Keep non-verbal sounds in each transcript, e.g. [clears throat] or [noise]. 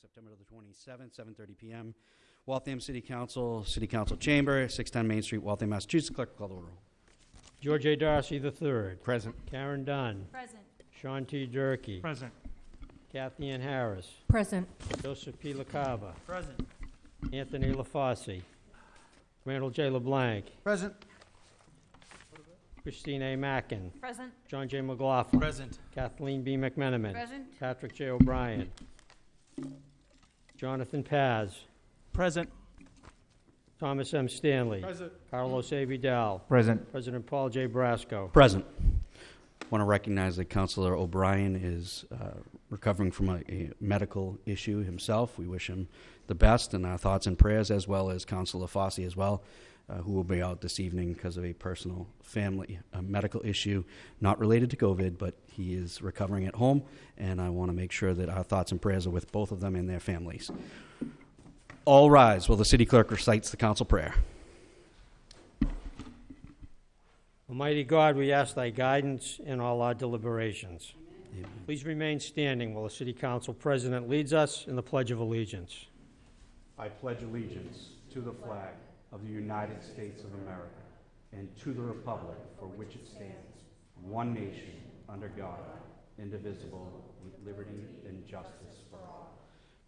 September the 27th, 7:30 PM. Waltham City Council, City Council Chamber, 610 Main Street, Waltham, Massachusetts. Clerk, call the roll. George A. Darcy III. Present. Karen Dunn. Present. Sean T. Durkey. Present. Kathy Ann Harris. Present. Joseph P. LaCava. Present. Anthony LaFosse. Randall J. LeBlanc. Present. Christine A. Mackin. Present. John J. McLaughlin. Present. Kathleen B. McMenamin. Present. Patrick J. O'Brien. Jonathan Paz. Present. Thomas M. Stanley. Present. Carlos A. Vidal. Present. President Paul J. Brasco. Present. Want to recognize that Councilor O'Brien is uh, recovering from a, a medical issue himself. We wish him the best and our thoughts and prayers, as well as Councilor Fossey as well, uh, who will be out this evening because of a personal family uh, medical issue, not related to COVID, but he is recovering at home, and I want to make sure that our thoughts and prayers are with both of them and their families. All rise while the city clerk recites the council prayer. Almighty God, we ask thy guidance in all our deliberations. Amen. Please remain standing while the city council president leads us in the Pledge of Allegiance. I pledge allegiance to the flag of the United States of America and to the republic for which it stands, one nation, under God, indivisible, with liberty and justice for all.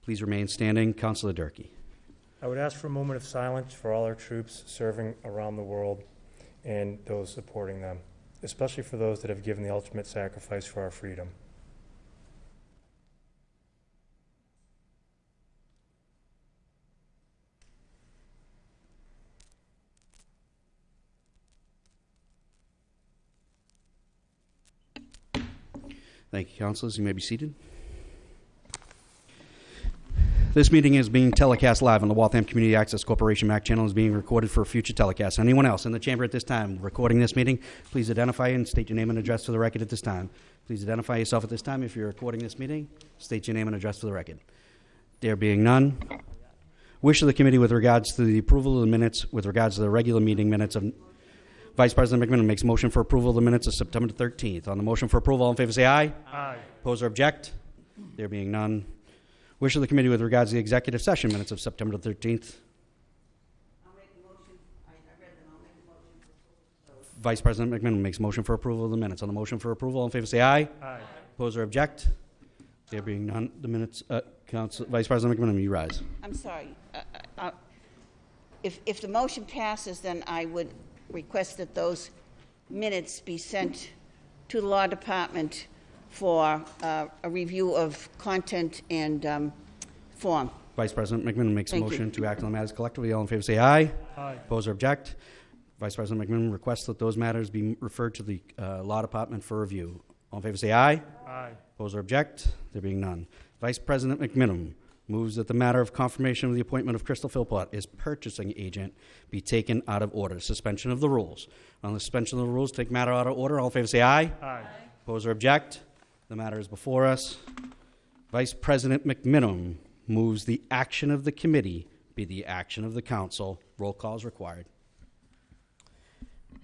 Please remain standing. Councilor Durkey. I would ask for a moment of silence for all our troops serving around the world and those supporting them, especially for those that have given the ultimate sacrifice for our freedom. Thank you, councilors. You may be seated. This meeting is being telecast live on the Waltham Community Access Corporation MAC channel is being recorded for future telecast. Anyone else in the chamber at this time recording this meeting, please identify and state your name and address for the record at this time. Please identify yourself at this time if you're recording this meeting. State your name and address for the record. There being none. Wish of the committee with regards to the approval of the minutes with regards to the regular meeting minutes of Vice President McMenamin makes motion for approval of the minutes of September 13th. On the motion for approval, all in favor say aye. Aye. Oppose or object? There being none. Wish of the committee with regards to the executive session minutes of September 13th. i make the motion. i've read them all. i make the motion. Vice President McMenamin makes motion for approval of the minutes. On the motion for approval, all in favor say aye. Aye. Oppose or object? There being none, the minutes, uh, Council, Vice President McMenamin, you rise. I'm sorry. Uh, uh, If, if the motion passes, then I would request that those minutes be sent to the Law Department for uh, a review of content and um, form. Vice President McMenamin makes a Thank you. motion to act on the matters collectively. All in favor say aye. Aye. Oppose or object? Vice President McMenamin requests that those matters be referred to the uh, Law Department for review. All in favor say aye. Aye. Oppose or object? There being none. Vice President McMenamin moves that the matter of confirmation of the appointment of Crystal Philpott as purchasing agent be taken out of order. Suspension of the rules. On the suspension of the rules, take matter out of order. All in favor say aye. Aye. Oppose or object? The matter is before us. Vice President McMenamin moves the action of the committee be the action of the council. Roll call is required.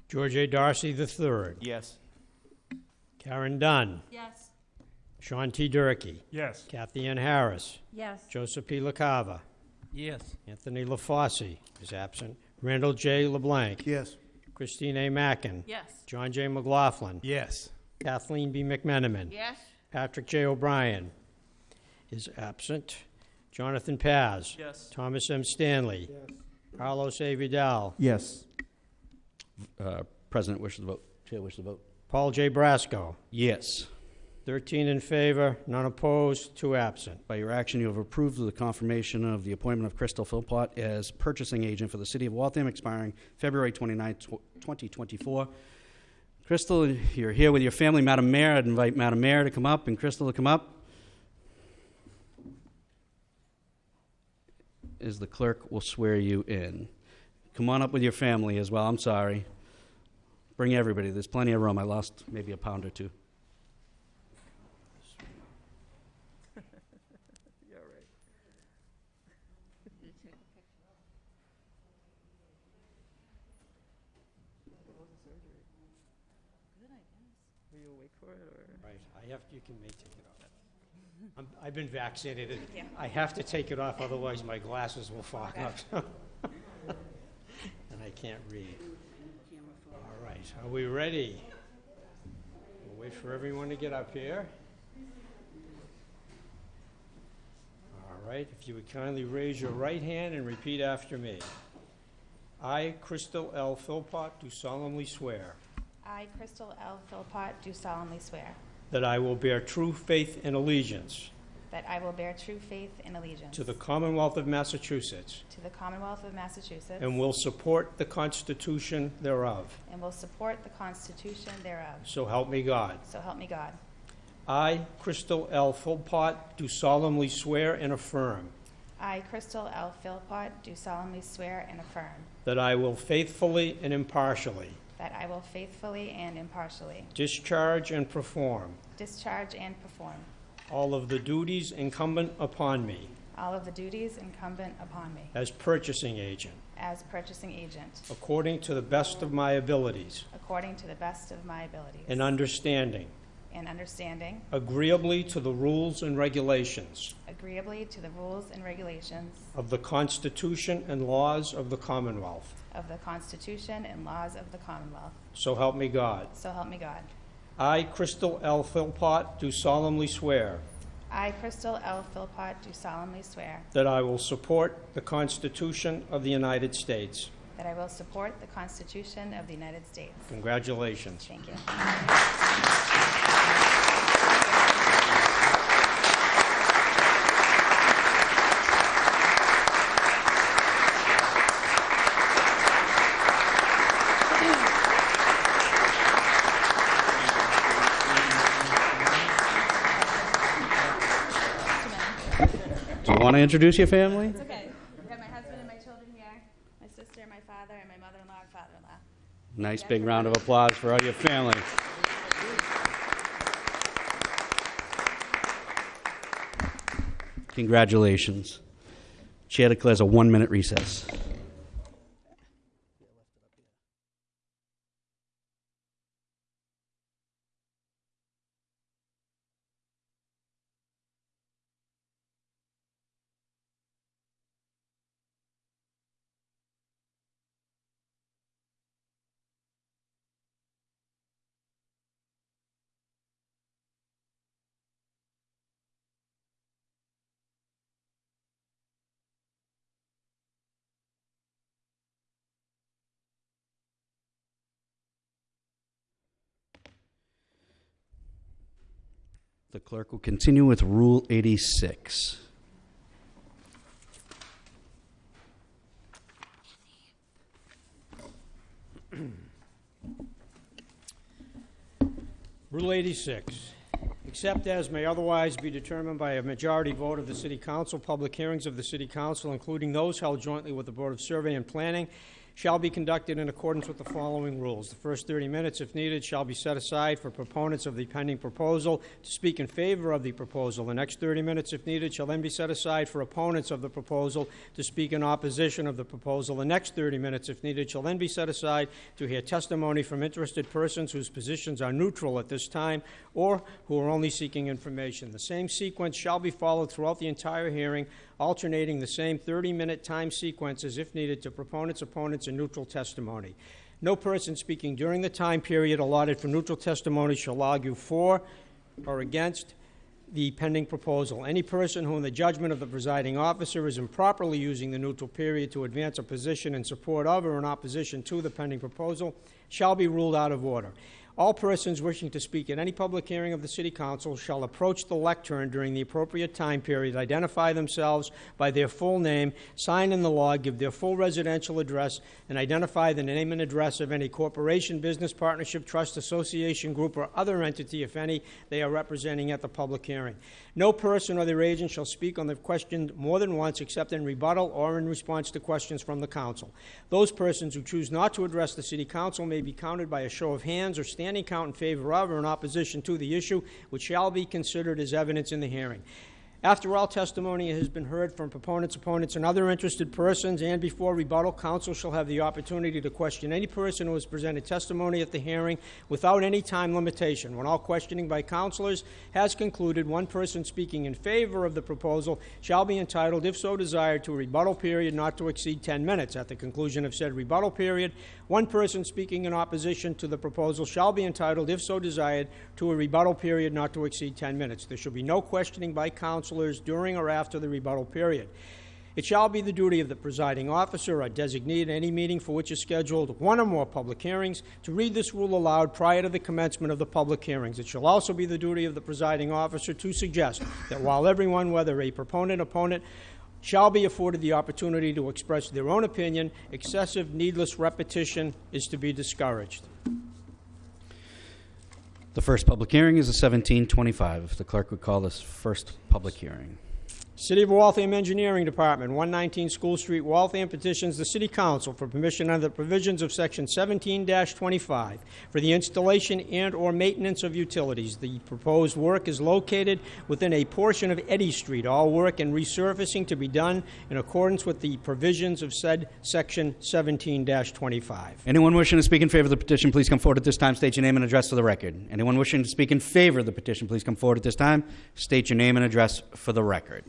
George A. Darcy III. Yes. Karen Dunn. Yes. Sean T. Durkey. Yes. Kathy Ann Harris. Yes. Joseph P. LaCava. Yes. Anthony LaFosse is absent. Randall J. LeBlanc. Yes. Christine A. Mackin. Yes. John J. McLaughlin. Yes. Kathleen B. McMenamin. Yes? Patrick J. O'Brien is absent. Jonathan Paz. Yes. Thomas M. Stanley. Yes. Carlos A. Vidal. Yes. Uh, President wishes to vote. Chair wishes to vote. Paul J. Brasco. Yes. 13 in favor, none opposed, two absent. By your action, you have approved the confirmation of the appointment of Crystal Philpott as purchasing agent for the city of Waltham expiring February 29, tw- 2024. Crystal, you're here with your family. Madam Mayor, I'd invite Madam Mayor to come up and Crystal to come up. As the clerk will swear you in. Come on up with your family as well. I'm sorry. Bring everybody. There's plenty of room. I lost maybe a pound or two. Right, I have, you can may take it off. I'm- I've been vaccinated. I have to take it off, otherwise my glasses will fog up. [laughs] And I can't read. All right, are we ready? We'll wait for everyone to get up here. All right, if you would kindly raise your right hand and repeat after me. I, Crystal L. Philpott, do solemnly swear I, Crystal L. Philpott, do solemnly swear that I will bear true faith and allegiance that I will bear true faith and allegiance to the Commonwealth of Massachusetts to the Commonwealth of Massachusetts and will support the Constitution thereof. and will support the Constitution thereof. So help me God. So help me God. I, Crystal L. Philpott, do solemnly swear and affirm I, Crystal L. Philpott, do solemnly swear and affirm that I will faithfully and impartially that I will faithfully and impartially discharge and perform discharge and perform. All of the duties incumbent upon me all of the duties incumbent upon me. as purchasing agent, as purchasing agent. According to the best of my abilities. According to the best of my abilities. And understanding, and understanding, agreeably to the rules and regulations. Agreeably to the rules and regulations. Of the Constitution and laws of the Commonwealth. of the Constitution and laws of the Commonwealth. So help me God. So help me God. I, Crystal L. Philpott, do solemnly swear I, Crystal L. Philpott, do solemnly swear that I will support the Constitution of the United States. that I will support the Constitution of the United States. Congratulations. Thank you. Want to introduce your family? It's okay. I have my husband and my children here, my sister, my father, and my mother-in-law and father-in-law. Nice big round of applause for all your family. Congratulations. Chair declares a one-minute recess. The clerk will continue with Rule 86. Rule 86, except as may otherwise be determined by a majority vote of the City Council, public hearings of the City Council, including those held jointly with the Board of Survey and Planning, shall be conducted in accordance with the following rules. The first 30 minutes, if needed, shall be set aside for proponents of the pending proposal to speak in favor of the proposal. The next 30 minutes, if needed, shall then be set aside for opponents of the proposal to speak in opposition of the proposal. The next 30 minutes, if needed, shall then be set aside to hear testimony from interested persons whose positions are neutral at this time or who are only seeking information. The same sequence shall be followed throughout the entire hearing, alternating the same 30-minute time sequences if needed to proponents, opponents, and neutral testimony. No person speaking during the time period allotted for neutral testimony shall argue for or against the pending proposal. Any person who, in the judgment of the presiding officer, is improperly using the neutral period to advance a position in support of or in opposition to the pending proposal shall be ruled out of order. All persons wishing to speak at any public hearing of the City Council shall approach the lectern during the appropriate time period, identify themselves by their full name, sign in the log, give their full residential address, and identify the name and address of any corporation, business partnership, trust, association, group, or other entity, if any, they are representing at the public hearing. No person or their agent shall speak on the question more than once except in rebuttal or in response to questions from the council. Those persons who choose not to address the city council may be counted by a show of hands or standing count in favor of or in opposition to the issue, which shall be considered as evidence in the hearing. After all testimony has been heard from proponents, opponents, and other interested persons, and before rebuttal, counsel shall have the opportunity to question any person who has presented testimony at the hearing without any time limitation. When all questioning by counselors has concluded, one person speaking in favor of the proposal shall be entitled, if so desired, to a rebuttal period not to exceed 10 minutes. At the conclusion of said rebuttal period, one person speaking in opposition to the proposal shall be entitled, if so desired, to a rebuttal period not to exceed 10 minutes. There shall be no questioning by counselors during or after the rebuttal period. It shall be the duty of the presiding officer or designee at any meeting for which is scheduled one or more public hearings to read this rule aloud prior to the commencement of the public hearings. It shall also be the duty of the presiding officer to suggest that while everyone, whether a proponent, opponent, shall be afforded the opportunity to express their own opinion, excessive, needless repetition is to be discouraged. The first public hearing is a 1725. If the clerk would call this first public hearing. City of Waltham Engineering Department, 119 School Street, Waltham petitions the City Council for permission under the provisions of Section 17-25 for the installation and/or maintenance of utilities. The proposed work is located within a portion of Eddy Street. All work and resurfacing to be done in accordance with the provisions of said Section 17-25. Anyone wishing to speak in favor of the petition, please come forward at this time. State your name and address for the record. Anyone wishing to speak in favor of the petition, please come forward at this time. State your name and address for the record.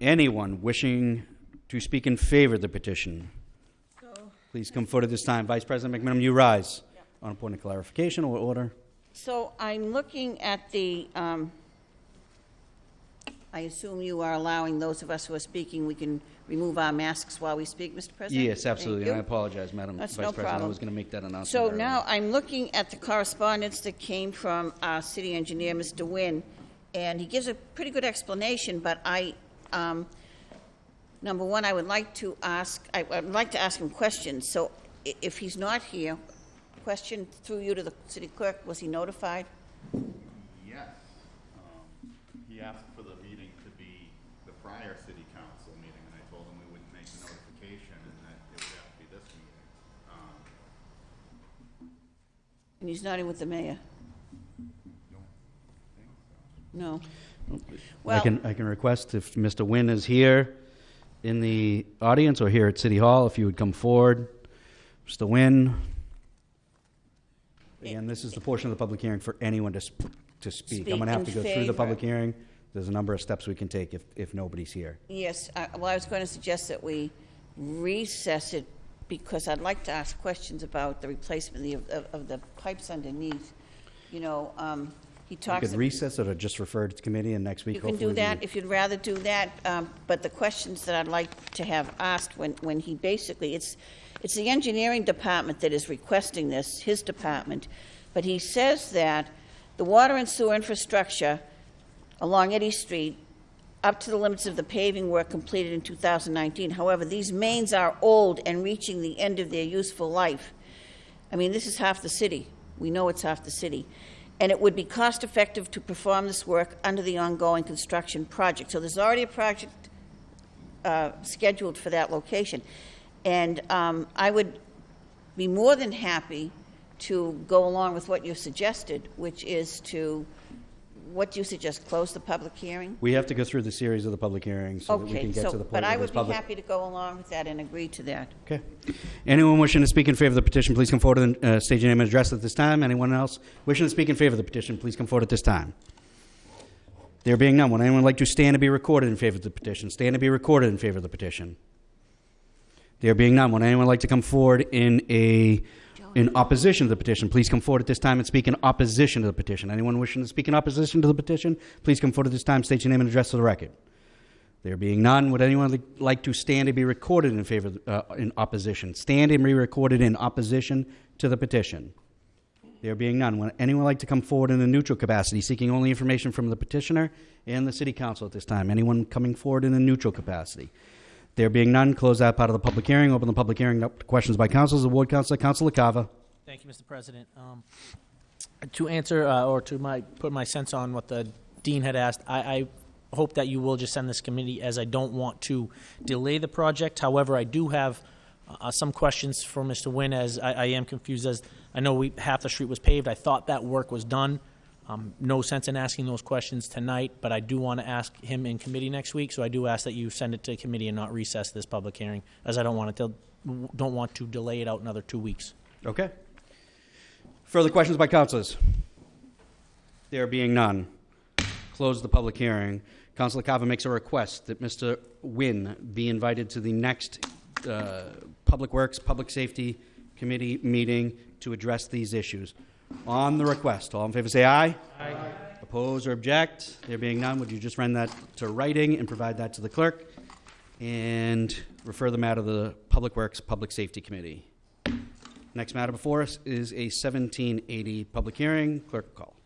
Anyone wishing to speak in favor of the petition, please come forward at this time. Vice President McMenamin, you rise. On a point of clarification or order? So I'm looking at the, um, I assume you are allowing those of us who are speaking, we can remove our masks while we speak, Mr. President? Yes, absolutely. And I apologize, Madam That's Vice no President. I was going to make that announcement. So earlier. now I'm looking at the correspondence that came from our city engineer, Mr. Nguyen, and he gives a pretty good explanation, but I, um, number one, I would like to ask, I would like to ask him questions. So if he's not here, question through you to the city clerk, was he notified? Yes. Um, He asked for the meeting to be the prior city council meeting, and I told him we wouldn't make the notification and that it would have to be this meeting. Um, And he's not in with the mayor? No. I can, I can request if Mr. Nguyen is here in the audience or here at City Hall, if you would come forward. Mr. Nguyen. Again, this is the portion of the public hearing for anyone to, sp- to speak. I'm Speak going to have in to go through the favor. public hearing. There's a number of steps we can take if, if nobody's here. yes, I- well, I was going to suggest that we recess it because I'd like to ask questions about the replacement of, of- of the pipes underneath. You know, um, he talks. could recess it or just refer it to committee and next week You can hopefully. do that if you'd rather do that, um, but the questions that I'd like to have asked when, when he basically, it's, it's the engineering department that is requesting this, his department, but he says that the water and sewer infrastructure along Eddy Street, up to the limits of the paving work completed in 2019. However, these mains are old and reaching the end of their useful life. I mean, this is half the city. We know it's half the city. And it would be cost-effective to perform this work under the ongoing construction project. So there's already a project uh, scheduled for that location. And um, I would be more than happy to go along with what you suggested, which is to, what do you suggest, close the public hearing? We have to go through the series of the public hearings so that we Okay, can get so, to the point but where I there's would be public. happy to go along with that and agree to that. Okay. Anyone wishing to speak in favor of the petition, please come forward and uh, state your name and address at this time. Anyone else wishing to speak in favor of the petition, please come forward at this time. There being none, would anyone like to stand to be recorded in favor of the petition? Stand to be recorded in favor of the petition. There being none, would anyone like to come forward in a in opposition to the petition? Please come forward at this time and speak in opposition to the petition. Anyone wishing to speak in opposition to the petition, please come forward at this time. State your name and address to the record. There being none, would anyone li- like to stand and be recorded in favor, uh, in opposition? Stand and be recorded in opposition to the petition. There being none, would anyone like to come forward in a neutral capacity, seeking only information from the petitioner and the city council at this time? Anyone coming forward in a neutral capacity? There being none, close that part of the public hearing. Open the public hearing up to questions by councils. The ward councilor, Councilor Cava. Thank you, Mr. President. Um, To answer, uh, or to my, put my sense on what the dean had asked, I, I hope that you will just send this committee, as I don't want to delay the project. However, I do have Uh, some questions for Mr. Nguyen, as I, I am confused as, I know we, half the street was paved. I thought that work was done. Um, no sense in asking those questions tonight, but I do want to ask him in committee next week, so I do ask that you send it to committee and not recess this public hearing, as I don't want it to, don't want to delay it out another two weeks. Okay. Further questions by councilors? There being none, close the public hearing. Councilor Carver makes a request that Mr. Nguyen be invited to the next uh, Public Works, Public Safety Committee meeting to address these issues. On the request, all in favor say aye. Aye. Oppose or object? There being none, would you just run that to writing and provide that to the clerk? And refer the matter to the Public Works, Public Safety Committee. Next matter before us is a 1780 public hearing. Clerk call.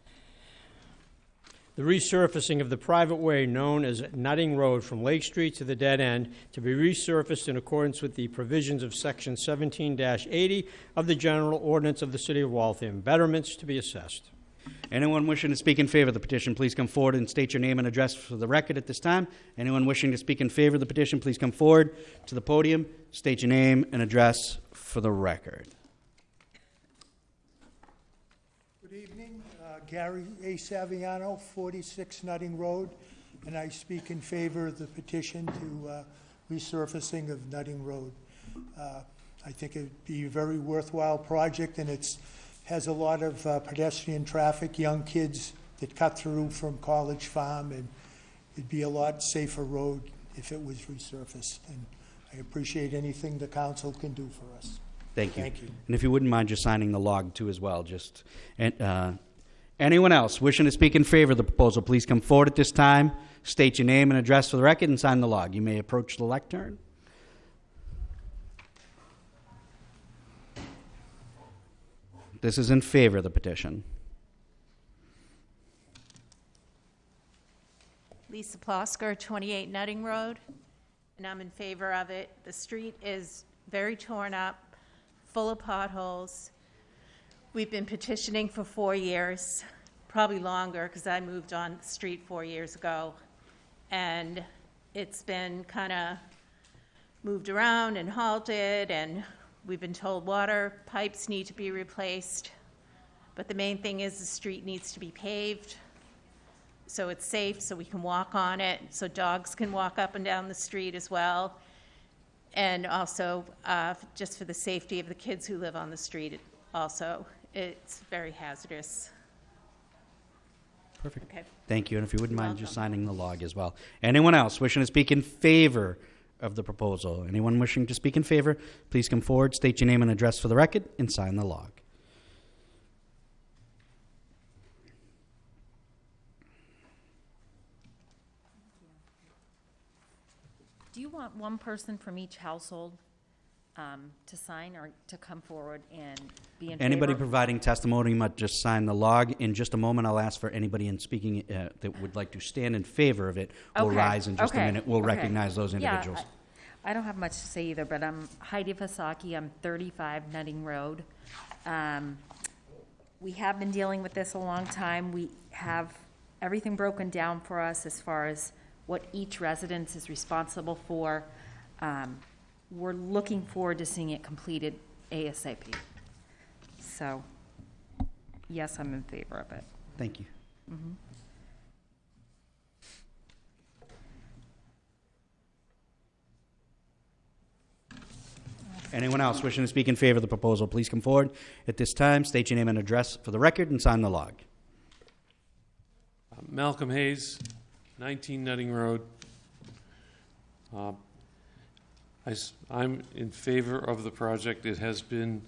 The resurfacing of the private way known as Nutting Road from Lake Street to the dead end to be resurfaced in accordance with the provisions of Section 17-80 of the General Ordinance of the City of Waltham. Betterments to be assessed. Anyone wishing to speak in favor of the petition, please come forward and state your name and address for the record at this time. Anyone wishing to speak in favor of the petition, please come forward to the podium, state your name and address for the record. Good evening, Uh, Gary A. Saviano, 46 Nutting Road, and I speak in favor of the petition to uh, resurfacing of Nutting Road. Uh, I think it'd be a very worthwhile project, and it's, has a lot of uh, pedestrian traffic, young kids that cut through from College Farm, and it'd be a lot safer road if it was resurfaced. And I appreciate anything the council can do for us. Thank you. Thank you. And if you wouldn't mind just signing the log too as well, just, and, uh, anyone else wishing to speak in favor of the proposal, please come forward at this time, state your name and address for the record, and sign the log. You may approach the lectern. This is in favor of the petition. Lisa Plosker, 28 Nutting Road, and I'm in favor of it. The street is very torn up, full of potholes. We've been petitioning for four years, probably longer, because I moved on the street four years ago. And it's been kind of moved around and halted, and we've been told water pipes need to be replaced. But the main thing is the street needs to be paved so it's safe, so we can walk on it, so dogs can walk up and down the street as well. And also, uh, just for the safety of the kids who live on the street also. It's very hazardous. Perfect. Okay. Thank you, and if you wouldn't You're mind just welcome. signing the log as well. Anyone else wishing to speak in favor of the proposal? Anyone wishing to speak in favor, please come forward, state your name and address for the record, and sign the log. Do you want one person from each household um, to sign or to come forward and be in favor? Anybody providing testimony might just sign the log. In just a moment, I'll ask for anybody in speaking uh, that would like to stand in favor of it will Okay, rise in just a okay, minute. We'll okay. recognize those Yeah, individuals. I I don't have much to say either, but I'm Heidi Fasaki, I'm 35 Nutting Road. Um, We have been dealing with this a long time. We have everything broken down for us as far as what each residence is responsible for. Um, We're looking forward to seeing it completed ASAP. So, yes, I'm in favor of it. Thank you. Anyone else wishing to speak in favor of the proposal, please come forward at this time, state your name and address for the record, and sign the log. Malcolm Hayes, 19 Nutting Road. Uh, I am in favor of the project. It has been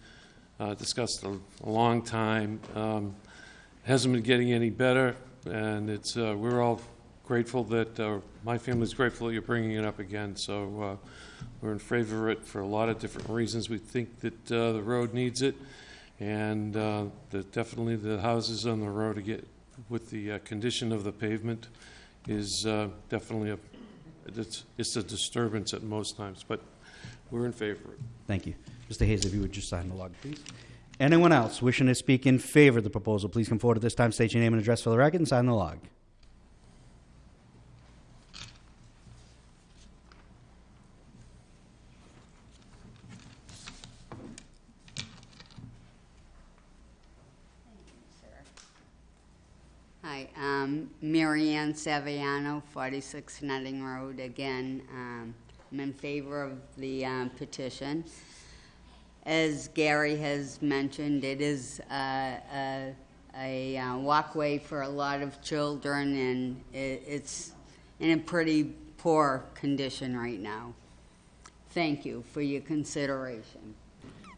uh, discussed a a long time. Um, Hasn't been getting any better, and it's, uh, we're all grateful that, uh, my family's grateful that you're bringing it up again. So uh, we're in favor of it for a lot of different reasons. We think that uh, the road needs it, and uh, that definitely the houses on the road to get with the uh, condition of the pavement is definitely a, it's, it's a disturbance at most times, but we're in favor. Thank you. Mr. Hayes, if you would just sign the log, please. Anyone else wishing to speak in favor of the proposal, please come forward at this time, state your name and address for the record, and sign the log. Um, Mary Ann Saviano, 46 Nutting Road. Again, um, I'm in favor of the um, petition. As Gary has mentioned, it is uh, a, a uh, walkway for a lot of children, and it, it's in a pretty poor condition right now. Thank you for your consideration.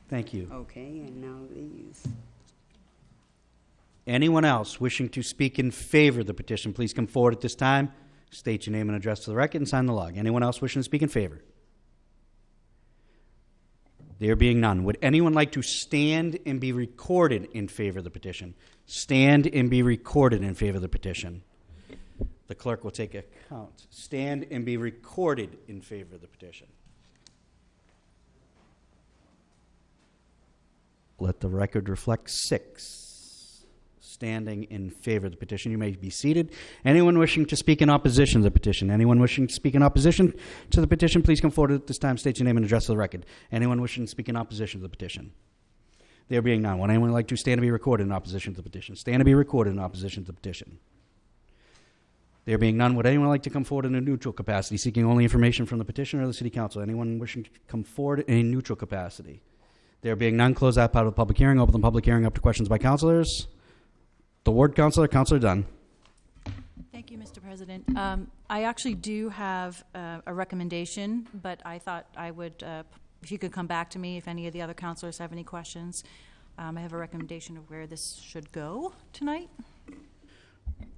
Thank you. Okay, and now these. Anyone else wishing to speak in favor of the petition, please come forward at this time. State your name and address to the record and sign the log. Anyone else wishing to speak in favor? There being none, would anyone like to stand and be recorded in favor of the petition? Stand and be recorded in favor of the petition. The clerk will take account. Stand and be recorded in favor of the petition. Let the record reflect six standing in favor of the petition. You may be seated. Anyone wishing to speak in opposition to the petition? Anyone wishing to speak in opposition to the petition, please come forward at this time. State your name and address to the record. Anyone wishing to speak in opposition to the petition? There being none, would anyone like to stand to be recorded in opposition to the petition? Stand to be recorded in opposition to the petition. There being none, would anyone like to come forward in a neutral capacity, seeking only information from the petitioner or the city council? Anyone wishing to come forward in a neutral capacity? There being none, close that part of the public hearing. Open the public hearing up to questions by councilors. The ward councilor, Councilor Dunn. Thank you, Mr. President. Um, I actually do have uh, a recommendation, but I thought I would, uh, if you could come back to me if any of the other councilors have any questions. Um, I have a recommendation of where this should go tonight.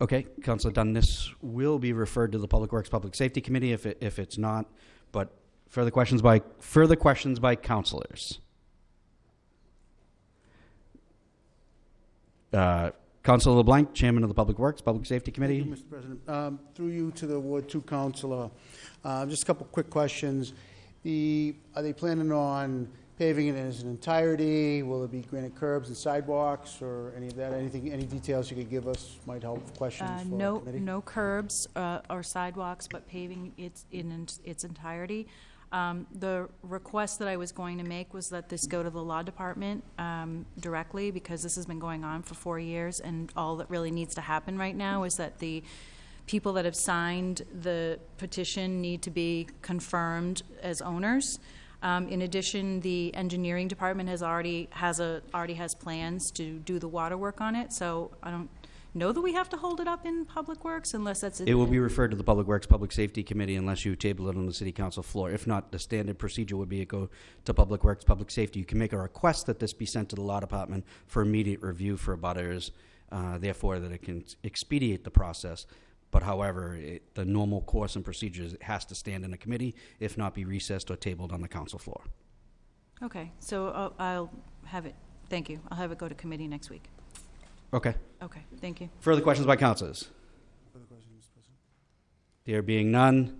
Okay, Councilor Dunn, this will be referred to the Public Works Public Safety Committee if, it, if it's not, but further questions by, further questions by councilors? Uh, Councilor LeBlanc, Chairman of the Public Works Public Safety Committee. Thank you, Mr. President. Um, Through you to the Ward Two Councilor, uh, just a couple quick questions. The, are they planning on paving it in its entirety? Will it be granite curbs and sidewalks, or any of that? Anything, any details you could give us might help questions Uh, for the No, committee? no curbs uh, or sidewalks, but paving its, in its entirety. Um, The request that I was going to make was that this go to the law department um, directly, because this has been going on for four years, and all that really needs to happen right now is that the people that have signed the petition need to be confirmed as owners. Um, In addition, the engineering department has already, has a, already has plans to do the water work on it, so I don't know that we have to hold it up in Public Works unless that's. It will be referred to the Public Works Public Safety Committee unless you table it on the City Council floor. If not, the standard procedure would be to go to Public Works Public Safety. You can make a request that this be sent to the Law Department for immediate review for abutters, uh, therefore that it can expedite the process. But however, it, the normal course and procedures it has to stand in a committee, if not be recessed or tabled on the council floor. Okay, so uh, I'll have it, thank you. I'll have it go to committee next week. Okay. Okay, thank you. Further questions by councilors? Further questions, Mr. President? There being none,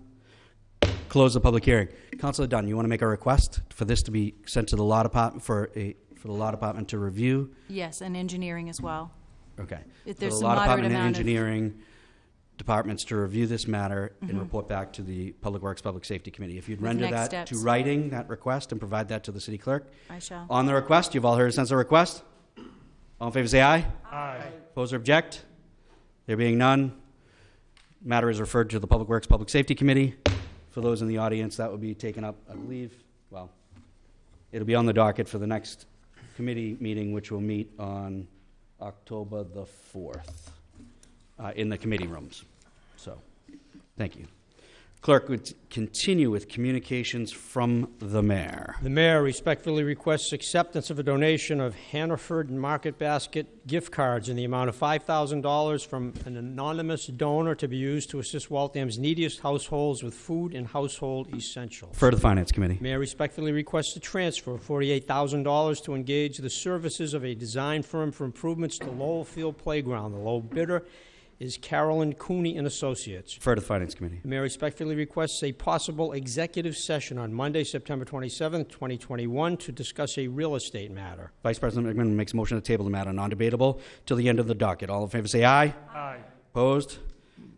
close the public hearing. Councilor Dunn, you want to make a request for this to be sent to the law department for a, for the law department to review? Yes, and engineering as well. Okay. If For there's the some law moderate department and amount of- engineering departments to review this matter and Mhm. report back to the Public Works Public Safety Committee. If you'd render next that to steps. writing, that request, and provide that to the city clerk. I shall. On the request, you've all heard a sense of request? All in favor, say aye. Aye. Oppose or object? There being none, matter is referred to the Public Works Public Safety Committee. For those in the audience, that will be taken up, I believe, well, it'll be on the docket for the next committee meeting, which will meet on October the 4th, uh, in the committee rooms. So, thank you. Clerk would continue with communications from the mayor. The mayor respectfully requests acceptance of a donation of Hannaford Market Basket gift cards in the amount of $5,000 from an anonymous donor to be used to assist Waltham's neediest households with food and household essentials. For the Finance Committee. Mayor respectfully requests a transfer of $48,000 to engage the services of a design firm for improvements to Lowell Field Playground. The low bidder is Carolyn Cooney and Associates. For the Finance Committee. The mayor respectfully requests a possible executive session on Monday, September 27, 2021, to discuss a real estate matter. Vice President McMenamin makes a motion to table the matter non-debatable till the end of the docket. All in favor say aye. Aye. Opposed?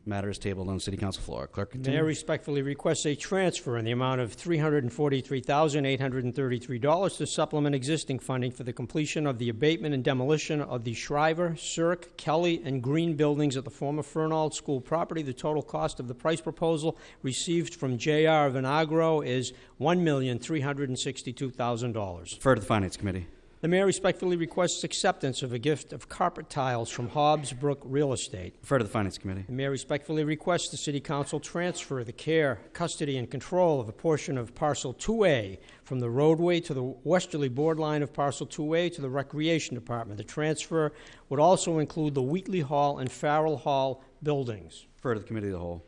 Matter is tabled on city council floor. Clerk, Mayor continue. respectfully requests a transfer in the amount of $343,833 to supplement existing funding for the completion of the abatement and demolition of the Shriver, Cirque, Kelly, and Green buildings at the former Fernald School property. The total cost of the price proposal received from J.R. Vinagro is $1,362,000. Refer to the Finance Committee. The mayor respectfully requests acceptance of a gift of carpet tiles from Hobbs Brook Real Estate. Refer to the Finance Committee. The mayor respectfully requests the city council transfer the care, custody, and control of a portion of parcel 2A from the roadway to the westerly borderline of parcel 2A to the recreation department. The transfer would also include the Wheatley Hall and Farrell Hall buildings. Refer to the Committee of the Whole.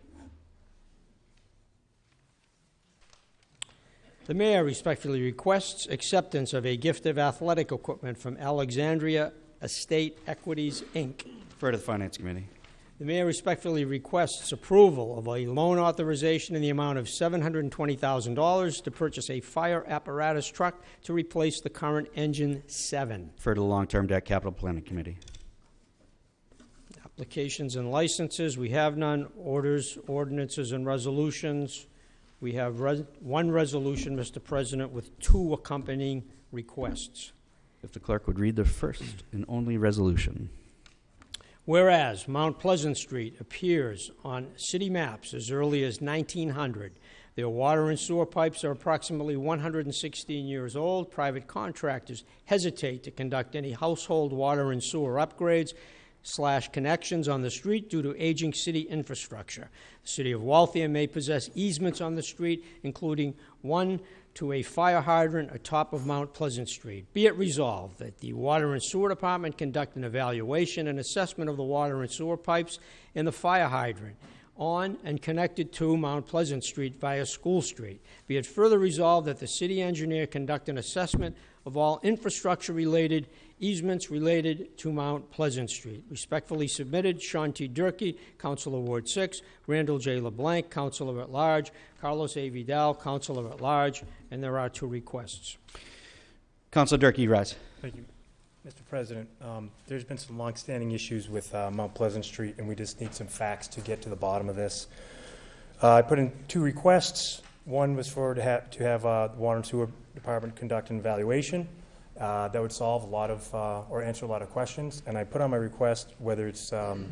The mayor respectfully requests acceptance of a gift of athletic equipment from Alexandria Estate Equities, Inc. Refer to the Finance Committee. The mayor respectfully requests approval of a loan authorization in the amount of $720,000 to purchase a fire apparatus truck to replace the current Engine 7. Refer to the Long-Term Debt Capital Planning Committee. Applications and licenses, we have none. Orders, ordinances, and resolutions. We have res- one resolution, Mr. President, with two accompanying requests. If the clerk would read the first and only resolution. Whereas Mount Pleasant Street appears on city maps as early as 1900, their water and sewer pipes are approximately 116 years old. Private contractors hesitate to conduct any household water and sewer upgrades slash connections on the street due to aging city infrastructure. The city of Waltham may possess easements on the street, including one to a fire hydrant atop of Mount Pleasant Street. Be it resolved that the Water and Sewer Department conduct an evaluation and assessment of the water and sewer pipes and the fire hydrant on and connected to Mount Pleasant Street via School Street. Be it further resolved that the city engineer conduct an assessment of all infrastructure-related easements related to Mount Pleasant Street. Respectfully submitted, Sean T. Durkey, Councilor Ward 6, Randall J. LeBlanc, Councilor at Large, Carlos A. Vidal, Councilor at Large, and there are two requests. Councilor Durkey, you rise. Thank you. Mr. President, um, there's been some longstanding issues with uh, Mount Pleasant Street, and we just need some facts to get to the bottom of this. Uh, I put in two requests. One was for to have, to have uh, the Water and Sewer Department conduct an evaluation. Uh, That would solve a lot of, uh, or answer a lot of questions. And I put on my request whether it's um,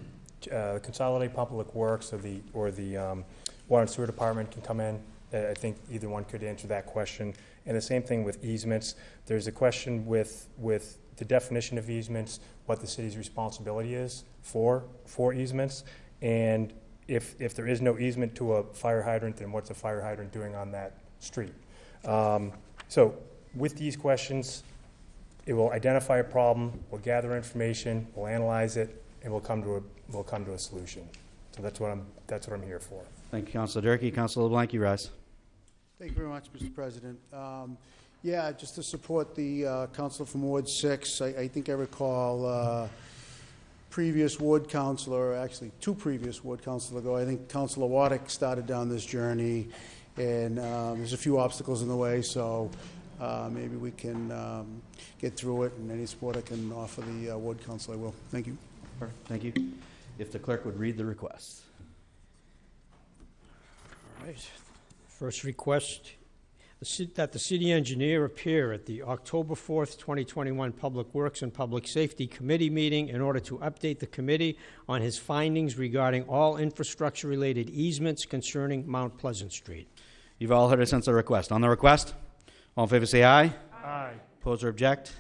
uh, Consolidated Public Works or the, or the um, Water and Sewer Department can come in. I think either one could answer that question. And the same thing with easements. There's a question with, with the definition of easements, what the city's responsibility is for, for easements. And if, if there is no easement to a fire hydrant, then what's a fire hydrant doing on that street? Um, So with these questions, it will identify a problem, we'll gather information, we'll analyze it, and we'll come to a, we'll come to a solution. So that's what I'm, that's what I'm here for. Thank you, Councilor Durkey. Councilor LeBlanc, you rise. Thank you very much, Mr. President. Um, Yeah, just to support the uh, council from Ward 6, I I think I recall uh, previous ward councilor, actually two previous ward councilor ago, I think Councilor Waddick started down this journey, and um, there's a few obstacles in the way, so uh, maybe we can um, get through it, and any support I can offer the uh, ward council, I will. Thank you. Thank you. If the clerk would read the request. All right. First request, that the city engineer appear at the October 4th, 2021 Public Works and Public Safety Committee meeting in order to update the committee on his findings regarding all infrastructure-related easements concerning Mount Pleasant Street. You've all heard a sense of request. On the request, all in favor say aye. Aye. Oppose or object?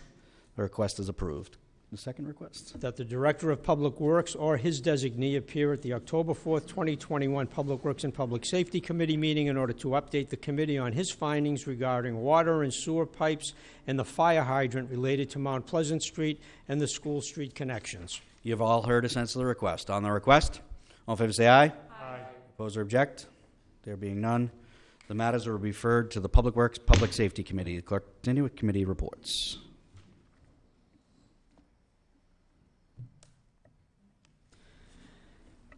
The request is approved. The second request. That the Director of Public Works or his designee appear at the October 4th, 2021 Public Works and Public Safety Committee meeting in order to update the committee on his findings regarding water and sewer pipes and the fire hydrant related to Mount Pleasant Street and the School Street connections. You've all heard a sense of the request. On the request, all in favor say aye. Aye. Oppose or object? There being none, the matters are referred to the Public Works, Public Safety Committee. The Clerk, continue with committee reports.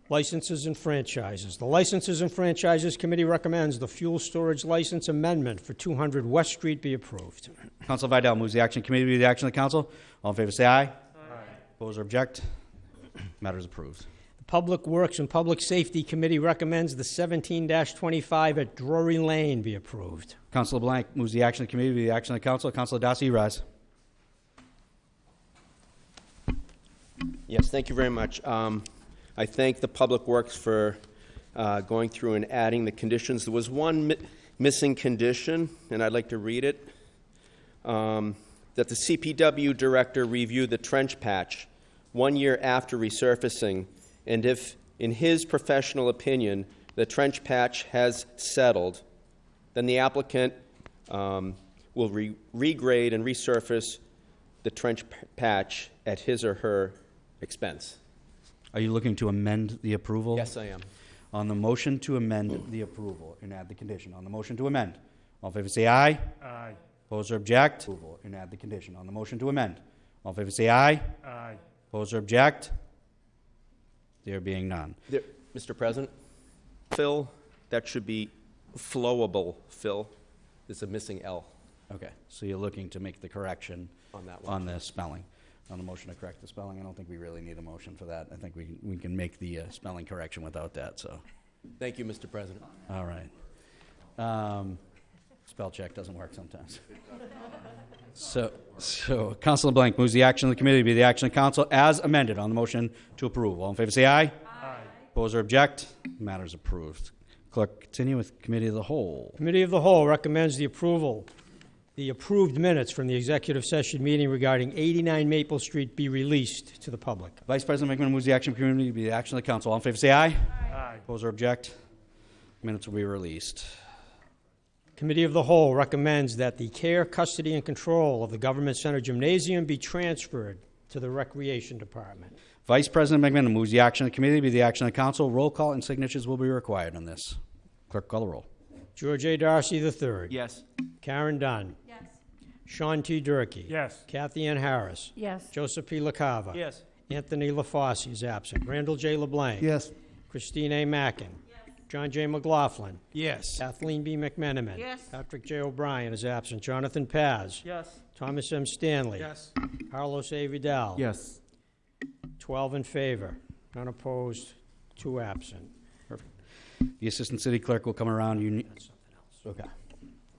Licenses and franchises. The Licenses and Franchises Committee recommends the fuel storage license amendment for 200 West Street be approved. Council Vidal moves the action committee to the action of the council. All in favor say aye. Aye. Oppose or object? Matter is approved. The Public Works and Public Safety Committee recommends the 17-25 at Drury Lane be approved. Councilor Blank moves the action of the committee to the action of the council. Councilor Darcy, rise. Yes, thank you very much. Um, I thank the Public Works for uh, going through and adding the conditions. There was one mi- missing condition, and I'd like to read it. Um, That the CPW director review the trench patch one year after resurfacing, and if, in his professional opinion, the trench patch has settled, then the applicant um, will re- regrade and resurface the trench patch at his or her expense. Are you looking to amend the approval? Yes, I am. On the motion to amend the approval and add the condition. On the motion to amend. All in favor say aye. Aye. Oppose or object? Approval and add the condition. On the motion to amend. All in favor say aye. Aye. Oppose or object? There being none. There- Mr. President? Phil, that should be flowable, Phil. There's a missing L Okay, so you're looking to make the correction on that one. on the spelling. On the motion to correct the spelling, I don't think we really need a motion for that. I think we, we can make the uh, spelling correction without that, so, Thank you, Mr. President. all right. Um, Spell check doesn't work sometimes. [laughs] So, so Councilor Blank moves the action of the committee to be the action of council as amended on the motion to approve. All in favor, say aye. Aye. Oppose or object? Matters approved. Clerk, continue with committee of the whole. Committee of the Whole recommends the approval, the approved minutes from the executive session meeting regarding 89 Maple Street be released to the public. Vice President McMenamin moves the action of the committee to be the action of the council. All in favor, say aye. Aye. Oppose or object? Minutes will be released. Committee of the Whole recommends that the care, custody, and control of the Government Center Gymnasium be transferred to the Recreation Department. Vice President McMenamin moves the action of the committee to be the action of the council. Roll call and signatures will be required on this. Clerk, call the roll. George A. Darcy III. Yes. Karen Dunn. Yes. Sean T. Durkee. Yes. Kathy Ann Harris. Yes. Joseph P. LaCava. Yes. Anthony LaFosse is absent. Randall J. LeBlanc. Yes. Christine A. Mackin. John J. McLaughlin. Yes. Kathleen B. McMenamin. Yes. Patrick J. O'Brien is absent. Jonathan Paz. Yes. Thomas M. Stanley. Yes. Carlos A. Vidal. Yes. 12 in favor, none opposed, two absent. Perfect. The assistant city clerk will come around. You ne- Okay.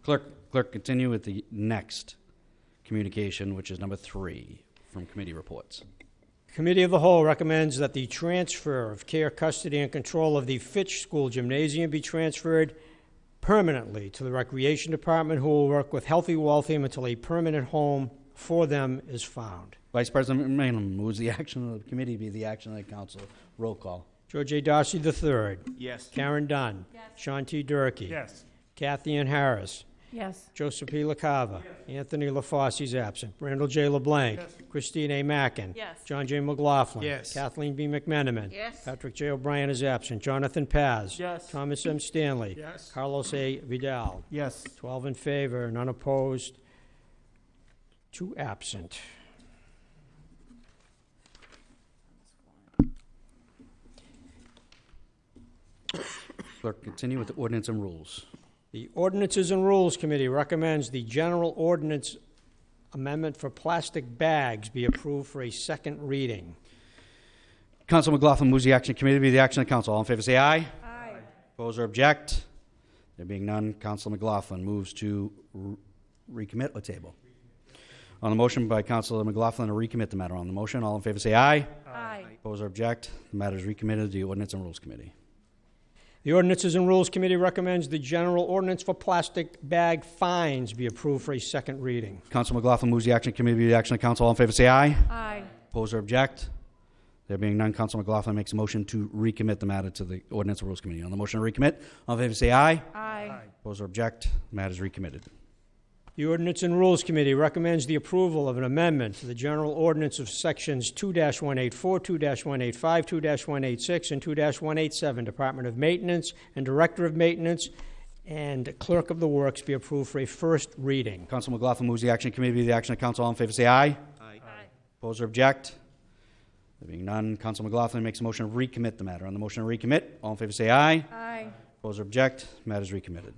Clerk, clerk, continue with the next communication, which is number three from committee reports. Committee of the Whole recommends that the transfer of care, custody, and control of the Fitch School Gymnasium be transferred permanently to the Recreation Department, who will work with Healthy Waltham until a permanent home for them is found. Vice President McMenamin moves the action of the committee be the action of the council. Roll call. George A. Darcy III. Yes. Karen Dunn. Yes. Sean T. Durkee. Yes. Kathy Ann Harris. Yes. Joseph P. LaCava. Anthony LaFosse is absent. Randall J. LeBlanc. Christine A. Mackin. Yes. John J. McLaughlin. Yes. Kathleen B. McMenamin. Yes. Patrick J. O'Brien is absent. Jonathan Paz. Yes. Thomas M. Stanley. Yes. Carlos A. Vidal. Yes. 12 in favor, none opposed, two absent. Clerk, continue with the ordinance and rules. The Ordinances and Rules Committee recommends the general ordinance amendment for plastic bags be approved for a second reading. Council McLaughlin moves the action committee to be the action of the council. All in favor, say aye. Aye. Oppose or object? There being none, Council McLaughlin moves to r- recommit or table. On the motion by Councilor McLaughlin to recommit the matter, on the motion, all in favor say aye. Aye. Oppose or object? The matter is recommitted to the Ordinance and Rules Committee. The Ordinances and Rules Committee recommends the general ordinance for plastic bag fines be approved for a second reading. Council McLaughlin moves the action committee to be the action of council. All in favor say aye. Aye. Oppose or object? There being none, Council McLaughlin makes a motion to recommit the matter to the Ordinance and Rules Committee. On the motion to recommit, all in favor say aye. Aye. Oppose or object? The matter is recommitted. The Ordinance and Rules Committee recommends the approval of an amendment to the general ordinance of sections 2-184, 2-185, 2-186, and 2-187, Department of Maintenance and Director of Maintenance, and Clerk of the Works be approved for a first reading. Council McLaughlin moves the action committee to the action of council. All in favor say aye. Aye. Oppose or object? There being none, Council McLaughlin makes a motion to recommit the matter. On the motion to recommit, all in favor say aye. Aye. Oppose or object? Matter is recommitted.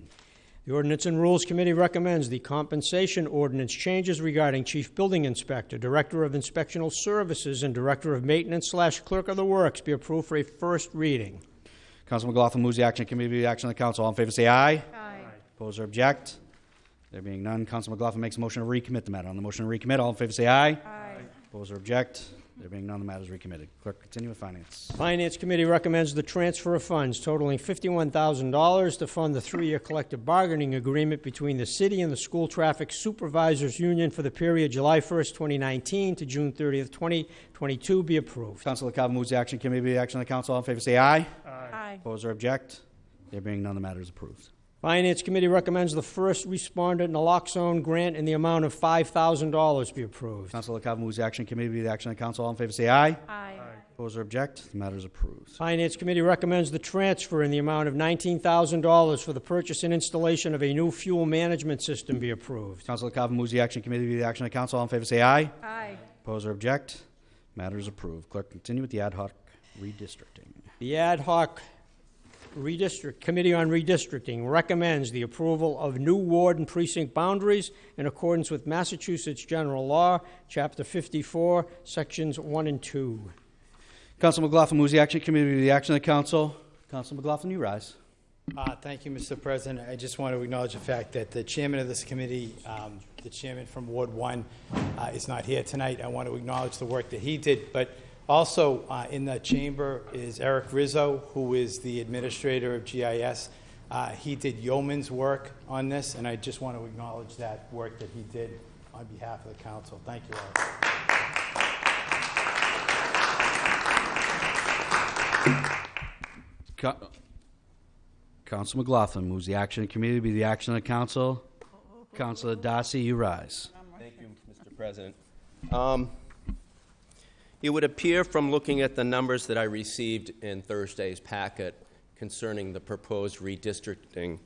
The Ordinance and Rules Committee recommends the compensation ordinance changes regarding Chief Building Inspector, Director of Inspectional Services, and Director of Maintenance slash Clerk of the Works be approved for a first reading. Council McLaughlin moves the action committee action of the council. All in favor, say aye. Aye. Oppose or object? There being none, Council McLaughlin makes a motion to recommit the matter. On the motion to recommit, all in favor, say aye. Aye. Oppose or object? There being none, the matter is recommitted. Clerk, continue with finance. Finance Committee recommends the transfer of funds totaling $51,000 to fund the three-year collective bargaining agreement between the city and the School Traffic Supervisors Union for the period July 1st, 2019 to June 30th, 2022 be approved. Council LaCava moves the action committee to the action of the council. All in favor, say aye. Aye. Oppose or object? There being none, the matter is approved. Finance Committee recommends the first responder naloxone grant in the amount of $5,000 be approved. Council LaCava moves the action committee to the action of the council. All in favor, say aye. Aye. Oppose or object? The matter is approved. Finance Committee recommends the transfer in the amount of $19,000 for the purchase and installation of a new fuel management system be approved. Council LaCava moves the action committee to the action of the council. All in favor, say aye. Aye. Oppose or object? Matter is approved. Clerk, continue with the ad hoc redistricting. The Ad hoc Redistrict, Committee on Redistricting recommends the approval of new ward and precinct boundaries in accordance with Massachusetts General Law, Chapter 54, Sections 1 and 2. Council McLaughlin moves the action committee to the action of the council. Council McLaughlin, you rise. Uh, Thank you, Mr. President. I just want to acknowledge the fact that the chairman of this committee, um, the chairman from Ward 1, uh, is not here tonight. I want to acknowledge the work that he did, but also uh, in the chamber is Eric Rizzo, who is the administrator of GIS. Uh, He did yeoman's work on this, and I just want to acknowledge that work that he did on behalf of the council. Thank you all. Co- Council McLaughlin moves the action of committee to be the action of the council. Councilor Darcy, you rise. Thank you, Mr. President. Um, It would appear from looking at the numbers that I received in Thursday's packet concerning the proposed redistricting,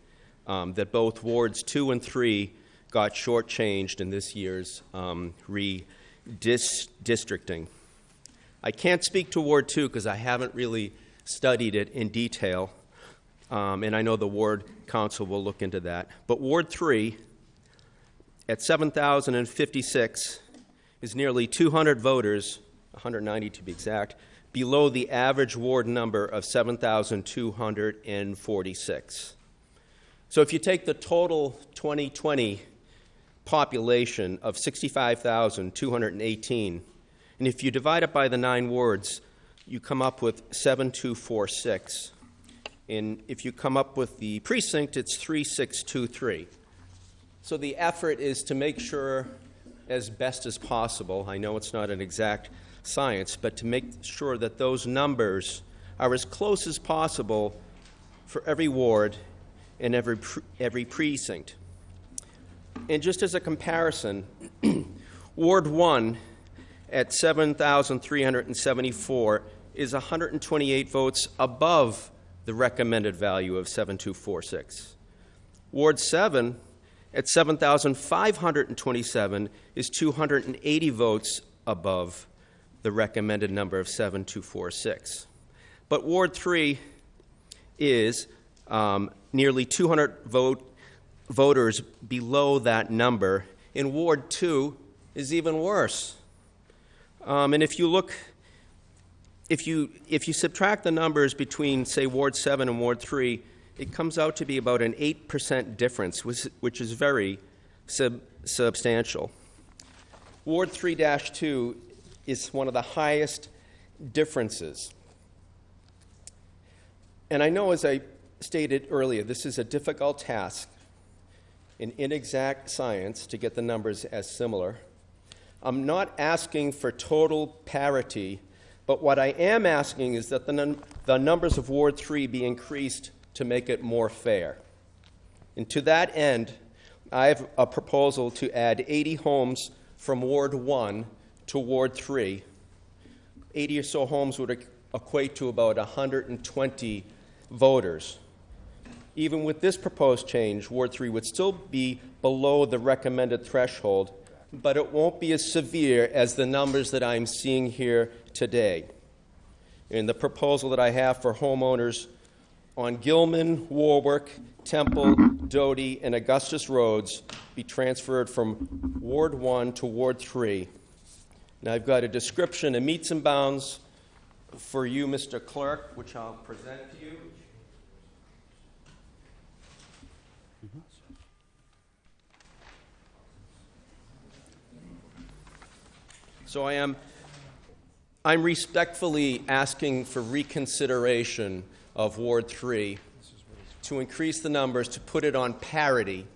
um, that both wards two and three got shortchanged in this year's um, redistricting. I can't speak to Ward two because I haven't really studied it in detail, um, and I know the ward council will look into that. But Ward three, at 7,056 is nearly 200 voters, 190 to be exact, below the average ward number of 7,246. So if you take the total 2020 population of 65,218, and if you divide it by the nine wards, you come up with 7246. And if you come up with the precinct, it's 3623. So the effort is to make sure, as best as possible, I know it's not an exact science, but to make sure that those numbers are as close as possible for every ward and every, pre- every precinct. And just as a comparison, [clears throat] Ward 1 at 7,374 is 128 votes above the recommended value of 7246. Ward 7 at 7,527 is 280 votes above the recommended number of 7246. But Ward 3 is um, nearly 200 vote, voters below that number, and Ward 2 is even worse. Um, and if you look, if you, if you subtract the numbers between, say, Ward 7 and Ward 3, it comes out to be about an 8% difference, which, which is very sub, substantial. Ward 3 2 is one of the highest differences. And I know, as I stated earlier, this is a difficult task in inexact science to get the numbers as similar. I'm not asking for total parity, but what I am asking is that the, num- the numbers of Ward 3 be increased to make it more fair. And to that end, I have a proposal to add 80 homes from Ward 1 to Ward 3. 80 or so homes would equate to about 120 voters. Even with this proposed change, Ward 3 would still be below the recommended threshold, but it won't be as severe as the numbers that I'm seeing here today. In the proposal that I have for homeowners on Gilman, Warwick, Temple, Doty, and Augustus Roads be transferred from Ward 1 to Ward 3. Now, I've got a description of meets and bounds for you, Mr. Clerk, which I'll present to you. So I am, I'm respectfully asking for reconsideration of Ward 3 to increase the numbers, to put it on parity,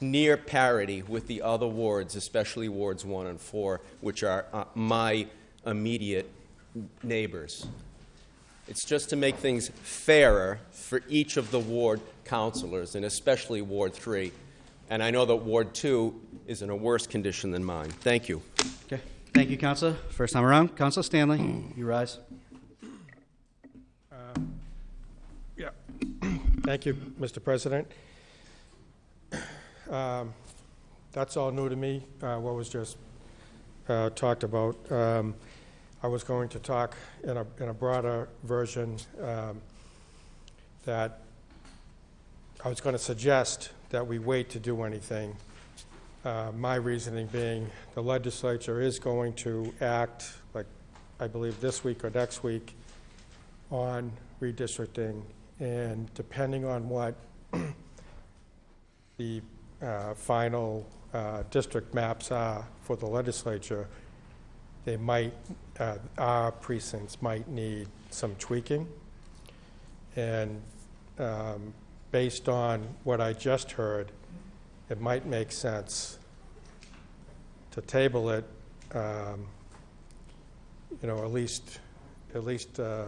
near parity with the other wards, especially Wards 1 and 4, which are uh, my immediate neighbors. It's just to make things fairer for each of the ward councilors, and especially Ward 3. And I know that Ward 2 is in a worse condition than mine. Thank you. Okay. Thank you, Counselor. First time around, Councilor Stanley, you rise. Yeah. [clears throat] Thank you, Mr. President. Um, That's all new to me, uh, what was just uh, talked about. Um, I was going to talk in a, in a broader version um, that I was going to suggest that we wait to do anything. Uh, My reasoning being, the legislature is going to act, like, I believe this week or next week, on redistricting, and depending on what [clears throat] the uh, final uh, district maps are for the legislature, they might, uh, our precincts might need some tweaking. And um, based on what I just heard, it might make sense to table it, um, you know, at least, at least uh,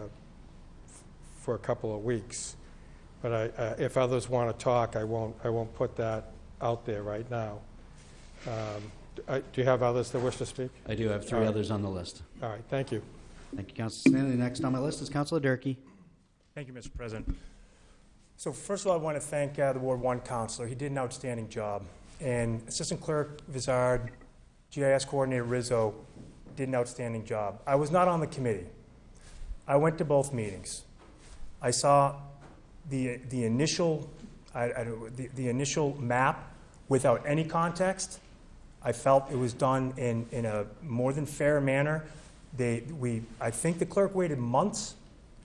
for a couple of weeks. But I, uh, if others want to talk, I won't, I won't put that out there right now. Um, I- Do you have others that wish to speak? I do have three All right. others on the list. All right, thank you. Thank you, Counselor Stanley. Next on my list is Councilor Durkee. Thank you, Mr. President. So first of all, I want to thank uh, the Ward 1 counselor. He did an outstanding job. And Assistant Clerk Vizard, GIS Coordinator Rizzo did an outstanding job. I was not on the committee. I went to both meetings. I saw the, the initial, I, I the, the initial map without any context. I felt it was done in, in a more than fair manner. They, we, I think the clerk waited months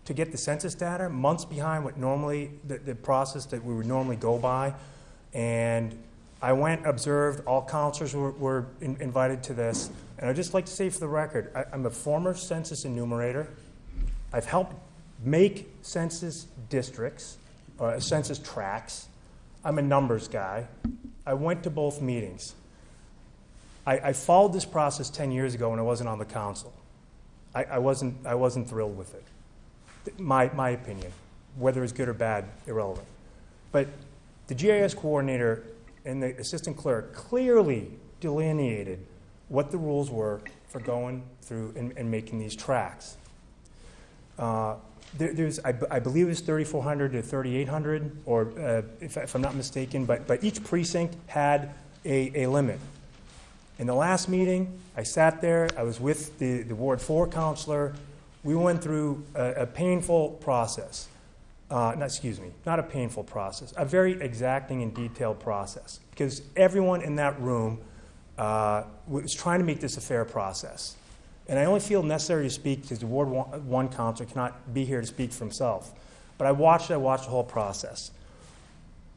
to get the census data, months behind what normally, the, the process that we would normally go by. And I went, observed, all counselors were, were in, invited to this. And I'd just like to say for the record, I, I'm a former census enumerator. I've helped make census districts, or census tracts. I'm a numbers guy. I went to both meetings. I, I followed this process 10 years ago when I wasn't on the council. I, I, wasn't, I wasn't thrilled with it. My, my opinion. Whether it's good or bad, irrelevant. But the GIS coordinator and the assistant clerk clearly delineated what the rules were for going through and, and making these tracks. Uh, there, there's, I, I believe it's 3,400 to 3,800, or uh, if, if I'm not mistaken, but, but each precinct had a, a limit. In the last meeting, I sat there, I was with the, the Ward 4 counselor. We went through a, a painful process. Uh, not, excuse me, not a painful process, a very exacting and detailed process. Because everyone in that room uh, was trying to make this a fair process. And I only feel necessary to speak because the Ward 1, one counselor cannot be here to speak for himself. But I watched, I watched the whole process.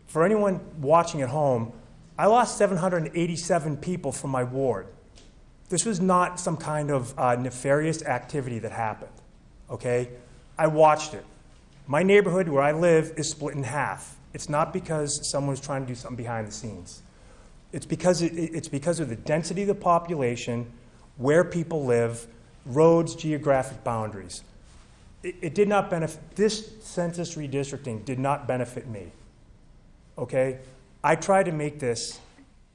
For anyone watching at home, I lost 787 people from my ward. This was not some kind of uh, nefarious activity that happened, okay? I watched it. My neighborhood where I live is split in half. It's not because someone was trying to do something behind the scenes. It's because, it, it's because of the density of the population, where people live, roads, geographic boundaries. It, it did not benefit, this census redistricting did not benefit me, okay? I tried to make this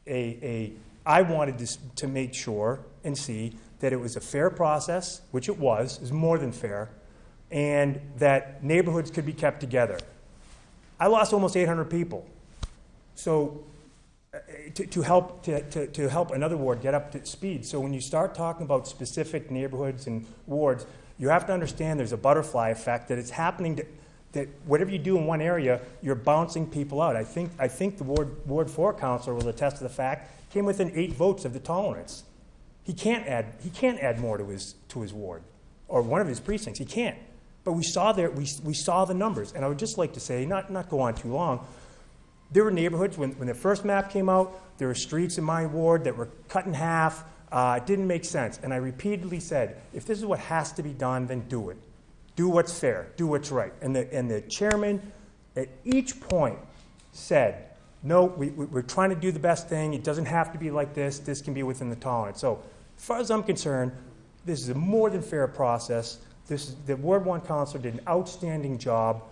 a, a I wanted this to make sure and see that it was a fair process, which it was, was more than fair, and that neighborhoods could be kept together. I lost almost 800 people. So to, to help to, to, to help another ward get up to speed. So when you start talking about specific neighborhoods and wards, you have to understand there's a butterfly effect that it's happening to that whatever you do in one area, you're bouncing people out. I think, I think the Ward, Ward Four counselor will attest to the fact, came within eight votes of the tolerance. He can't add, he can't add more to his, to his ward, or one of his precincts, he can't. But we saw there, we, we saw the numbers, and I would just like to say, not, not go on too long, there were neighborhoods, when, when the first map came out, there were streets in my ward that were cut in half. Uh, it didn't make sense. And I repeatedly said, if this is what has to be done, then do it. Do what's fair. Do what's right. And the, and the chairman, at each point, said, no, we, we- we're trying to do the best thing. It doesn't have to be like this. This can be within the tolerance. So, as far as I'm concerned, this is a more than fair process. This is, the Ward 1 counselor did an outstanding job.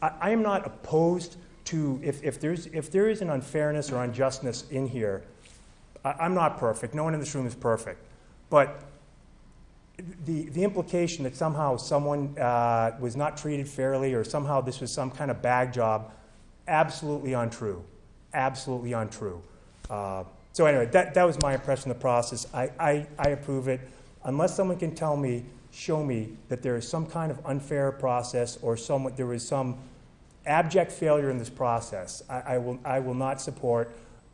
I, I am not opposed to, if, if, there's, if there is an unfairness or unjustness in here, I, I'm not perfect. No one in this room is perfect. But the, the implication that somehow someone uh, was not treated fairly or somehow this was some kind of bag job, absolutely untrue. Absolutely untrue. Uh, so, anyway, that, that was my impression of the process. I, I, I approve it. Unless someone can tell me, show me that there is some kind of unfair process or some, there was some abject failure in this process, I, I, will, I will not support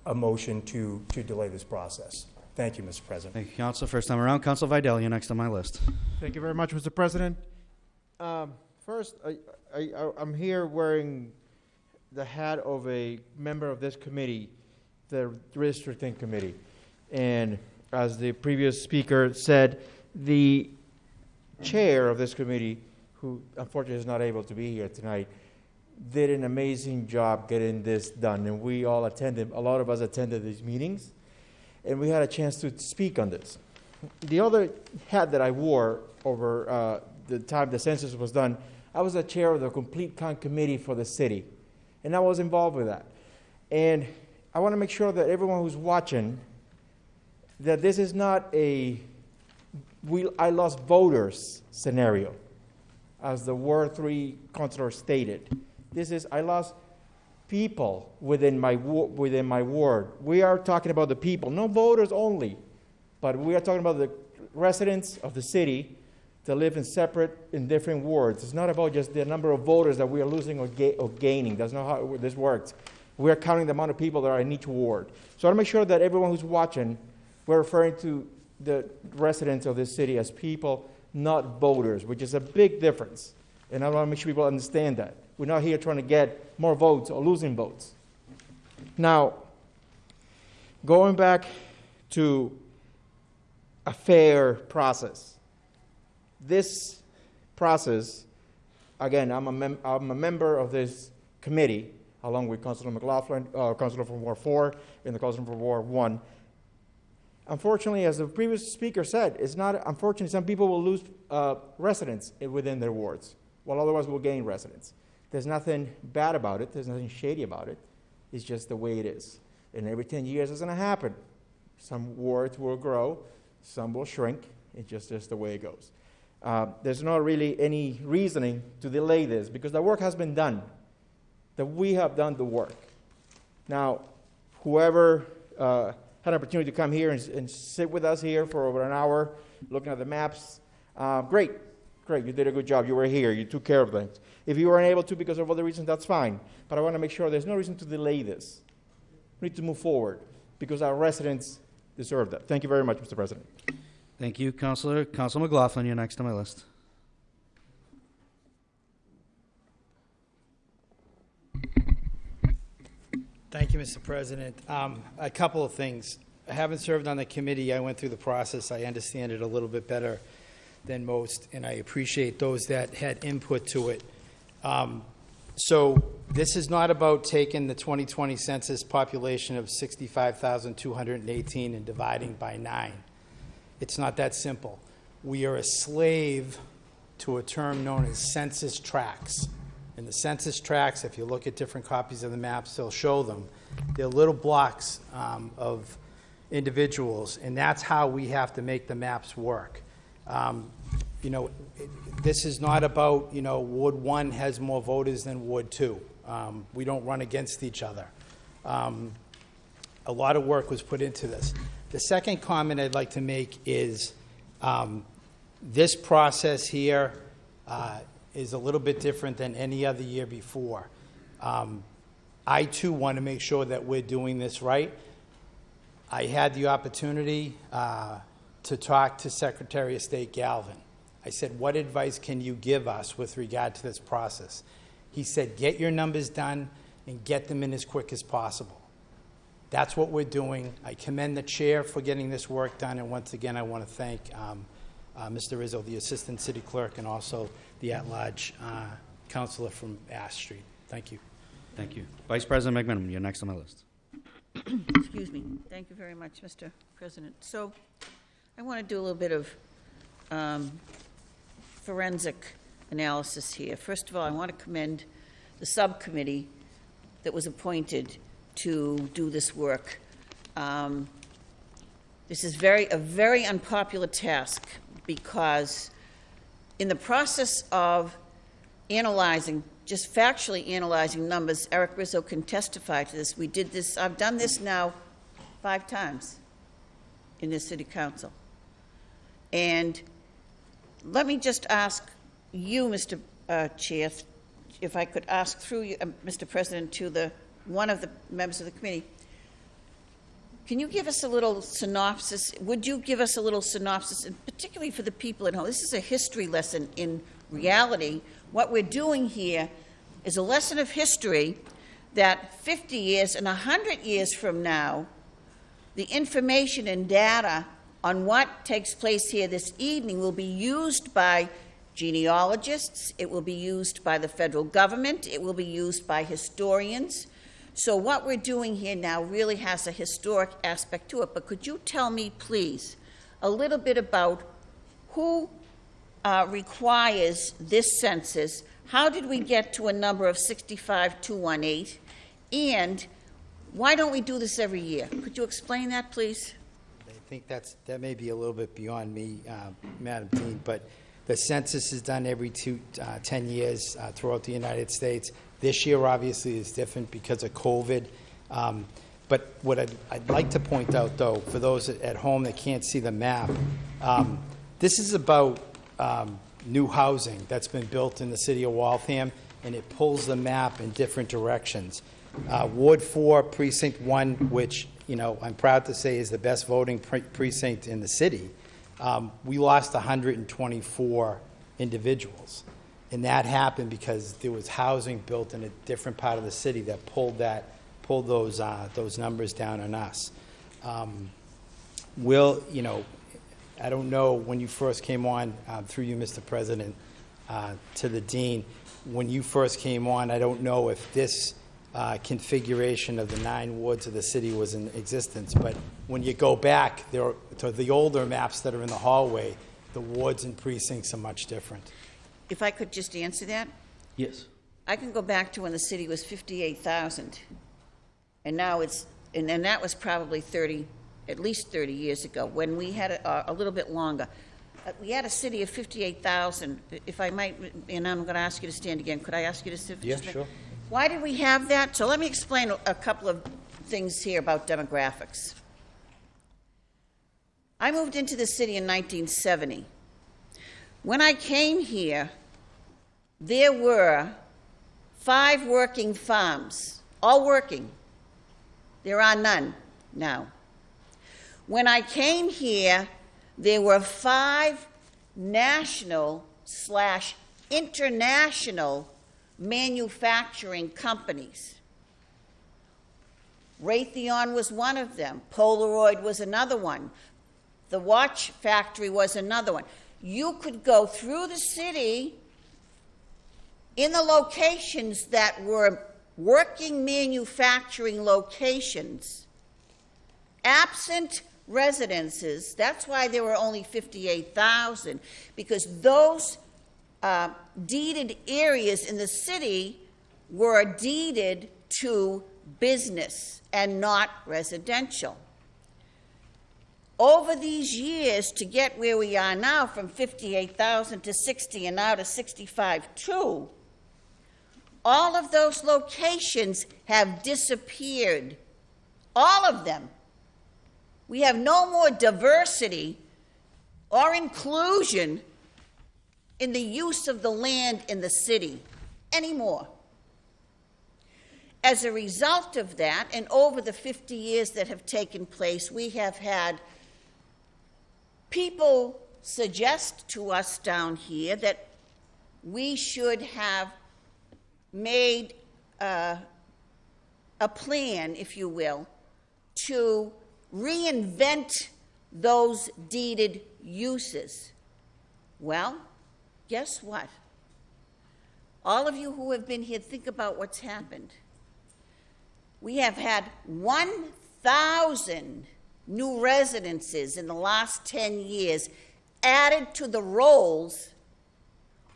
a motion to, to delay this process. Thank you, Mr. President. Thank you, Council. First time around, Council Vidal, you're next on my list. Thank you very much, Mr. President. Um, First, I, I, I- I'm here wearing the hat of a member of this committee, the redistricting committee. And as the previous speaker said, the chair of this committee, who unfortunately is not able to be here tonight, did an amazing job getting this done. And we all attended, a lot of us attended these meetings, and we had a chance to speak on this. The other hat that I wore over uh, the time the census was done, I was the chair of the Complete Count Committee for the city, and I was involved with that. And I want to make sure that everyone who's watching, that this is not a we, I lost voters scenario, as the War 3 councilor stated. This is, I lost people within my, within my ward. We are talking about the people, no voters only, but we are talking about the residents of the city that live in separate, in different wards. It's not about just the number of voters that we are losing or, ga- or gaining. That's not how this works. We are counting the amount of people that are in each ward. So I want to make sure that everyone who's watching, we're referring to the residents of this city as people, not voters, which is a big difference. And I want to make sure people understand that. We're not here trying to get more votes or losing votes. Now, going back to a fair process, this process, again, I'm a, mem- I'm a member of this committee, along with Councilor McLaughlin, uh, Councilor from Ward 4 and the Councilor from Ward 1 unfortunately, as the previous speaker said, it's not unfortunately some people will lose uh, residents within their wards, while otherwise will gain residents. There's nothing bad about it. There's nothing shady about it. It's just the way it is. And every 10 years it's going to happen. Some wards will grow, some will shrink. It's just, just the way it goes. Uh, there's not really any reasoning to delay this because the work has been done. That we have done the work. Now, whoever uh, had an opportunity to come here and, and sit with us here for over an hour looking at the maps. Uh, great, great, you did a good job. You were here, you took care of things. If you weren't able to because of other reasons, that's fine. But I want to make sure there's no reason to delay this. We need to move forward because our residents deserve that. Thank you very much, Mr. President. Thank you, Councilor. Council McLaughlin, you're next on my list. Thank you, Mr. President. Um, A couple of things. I haven't served on the committee. I went through the process. I understand it a little bit better than most, and I appreciate those that had input to it. Um, So this is not about taking the 2020 census population of 65,218 and dividing by nine. It's not that simple. We are a slave to a term known as census tracts. And the census tracts, if you look at different copies of the maps, they'll show them. They're little blocks um, of individuals, and that's how we have to make the maps work. Um, You know, this is not about, you know, Ward 1 has more voters than Ward 2. Um, We don't run against each other. Um, a lot of work was put into this. The second comment I'd like to make is um, this process here, uh, is a little bit different than any other year before. Um, I too want to make sure that we're doing this right. I had the opportunity uh, to talk to Secretary of State Galvin. I said, What advice can you give us with regard to this process? He said, Get your numbers done and get them in as quick as possible. That's what we're doing. I commend the chair for getting this work done, and once again, I want to thank um, uh, Mr. Rizzo, the Assistant City Clerk, and also the at-large uh, counselor from Ash Street. Thank you. Thank you. Vice President McMenamin, you're next on my list. Excuse me. Thank you very much, Mr. President. So I want to do a little bit of um, forensic analysis here. First of all, I want to commend the subcommittee that was appointed to do this work. Um, This is very, a very unpopular task because in the process of analyzing, just factually analyzing numbers, Eric Rizzo can testify to this. We did this, I've done this now five times in this city council. And let me just ask you, Mr. uh, Chair, if I could ask through you, uh, Mr. President, to the, one of the members of the committee, can you give us a little synopsis? Would you give us a little synopsis, and particularly for the people at home? This is a history lesson in reality. What we're doing here is a lesson of history that 50 years and 100 years from now, the information and data on what takes place here this evening will be used by genealogists, it will be used by the federal government, it will be used by historians. So what we're doing here now really has a historic aspect to it. But could you tell me, please, a little bit about who uh, requires this census? How did we get to a number of 65,218? And why don't we do this every year? Could you explain that, please? I think that's, that may be a little bit beyond me, uh, Madam Dean, but the census is done every two, uh, 10 years uh, throughout the United States. This year, obviously, is different because of COVID. Um, But what I'd, I'd like to point out, though, for those at home that can't see the map, um, this is about um, new housing that's been built in the city of Waltham, and it pulls the map in different directions. Uh, Ward 4, Precinct 1, which, you know, I'm proud to say is the best voting pre- precinct in the city, um, we lost 124 individuals. And that happened because there was housing built in a different part of the city that pulled that, pulled those, uh, those numbers down on us. Um, Will, you know, I don't know when you first came on, uh, through you, Mr. President, uh, to the dean, when you first came on, I don't know if this uh, configuration of the nine wards of the city was in existence, but when you go back there to the older maps that are in the hallway, the wards and precincts are much different. If I could just answer that? Yes. I can go back to when the city was 58,000, and now it's, and then that was probably 30, at least 30 years ago, when we had a, a little bit longer. Uh, We had a city of 58,000, if I might, and I'm going to ask you to stand again, could I ask you to sit? Yeah, just a minute? sure. Why did we have that? So let me explain a- couple of things here about demographics. I moved into the city in 1970. When I came here, there were five working farms, all working. There are none now. When I came here, there were five national slash international manufacturing companies. Raytheon was one of them. Polaroid was another one. The watch factory was another one. You could go through the city in the locations that were working manufacturing locations, absent residences. That's why there were only 58,000, because those uh, deeded areas in the city were deeded to business and not residential. Over these years, to get where we are now, from 58,000 to 60 and now to 65.2, all of those locations have disappeared. All of them. We have no more diversity or inclusion in the use of the land in the city anymore. As a result of that, and over the 50 years that have taken place, we have had people suggest to us down here that we should have made uh, a plan, if you will, to reinvent those deeded uses. Well, guess what? All of you who have been here, think about what's happened. We have had 1,000 new residences in the last 10 years added to the rolls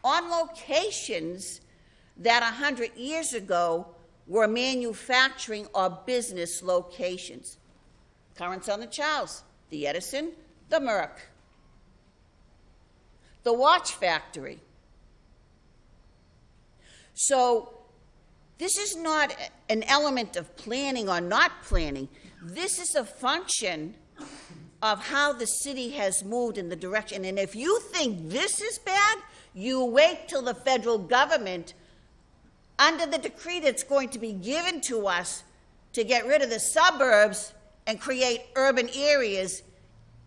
on locations that 100 years ago were manufacturing or business locations. Currents on the Charles, the Edison, the Merck, the watch factory. So this is not an element of planning or not planning. This is a function of how the city has moved in the direction. And if you think this is bad, you wait till the federal government, under the decree that's going to be given to us to get rid of the suburbs and create urban areas,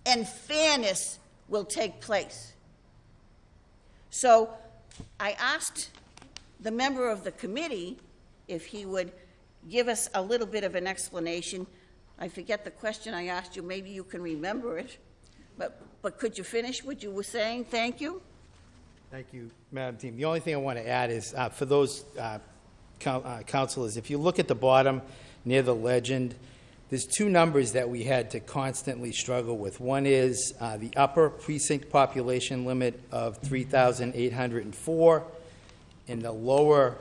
and fairness will take place. So I asked the member of the committee if he would give us a little bit of an explanation. I forget the question I asked you, maybe you can remember it. But, but could you finish what you were saying? Thank you. Thank you, Madam Team. The only thing I want to add is, uh, for those uh, uh, councilors, if you look at the bottom near the legend, there's two numbers that we had to constantly struggle with. One is uh, the upper precinct population limit of 3,804, and the lower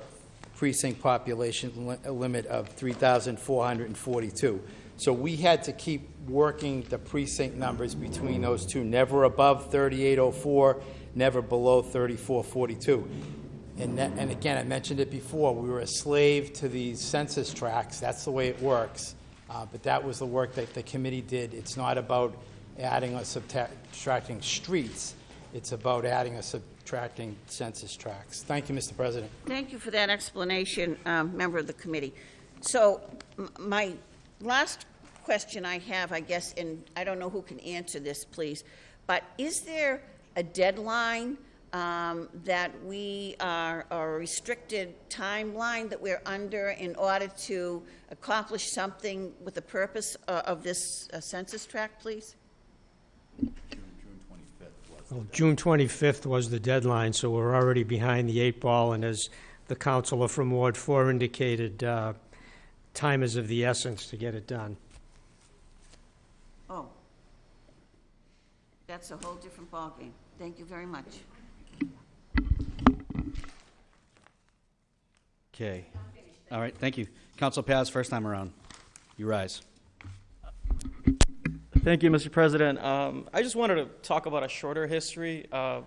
precinct population li- limit of 3,442. So we had to keep working the precinct numbers between those two, never above 3804, never below 3442. And, and again, I mentioned it before, we were a slave to these census tracts. That's the way it works. Uh, but that was the work that the committee did. It's not about adding or subtracting streets. It's about adding or subtracting census tracts. Thank you, Mr. President. Thank you for that explanation, um, member of the committee. So my last question I have, I guess, and I don't know who can answer this, please, but is there a deadline um, that we are, a restricted timeline that we're under in order to accomplish something with the purpose uh, of this uh, census tract, please? Well, June 25th was the deadline, so we're already behind the eight ball, and as the counselor from Ward 4 indicated, uh, time is of the essence to get it done. Oh. That's a whole different ballgame. Thank you very much. Okay. All right, thank you. Council Paz, first time around. You rise. Thank you, Mr. President. Um, I just wanted to talk about a shorter history. Uh,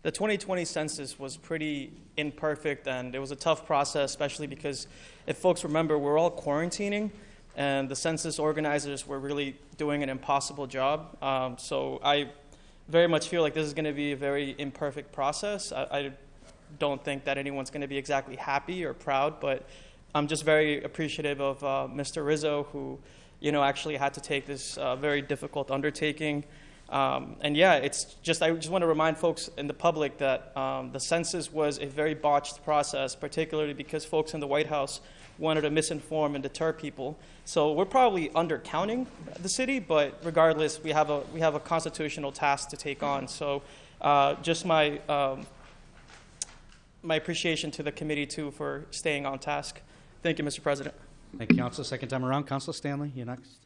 the 2020 census was pretty imperfect, and it was a tough process, especially because, if folks remember, we're all quarantining, and the census organizers were really doing an impossible job. Um, so I very much feel like this is going to be a very imperfect process. I, I don't think that anyone's going to be exactly happy or proud, but I'm just very appreciative of uh, Mr. Rizzo, who, you know, actually had to take this uh, very difficult undertaking. Um, and yeah, it's just, I just want to remind folks in the public that um, the census was a very botched process, particularly because folks in the White House wanted to misinform and deter people. So we're probably undercounting the city, but regardless, we have a, we have a constitutional task to take on. So uh, just my, um, my appreciation to the committee, too, for staying on task. Thank you, Mr. President. Thank you, Council. Second time around. Council Stanley, you're next.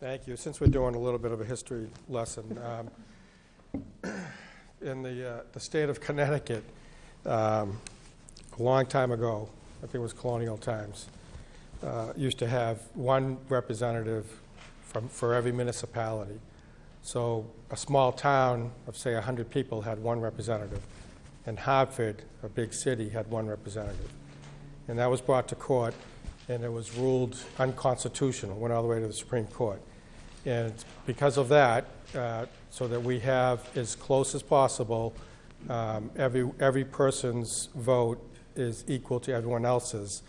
Thank you. Since we're doing a little bit of a history lesson, um, in the, uh, the state of Connecticut, um, a long time ago, I think it was colonial times, uh, used to have one representative from, for every municipality. So a small town of, say, 100 people had one representative, and Hartford, a big city, had one representative. And that was brought to court, and it was ruled unconstitutional, went all the way to the Supreme Court. And because of that, uh, so that we have as close as possible, um, every, every person's vote is equal to everyone else's.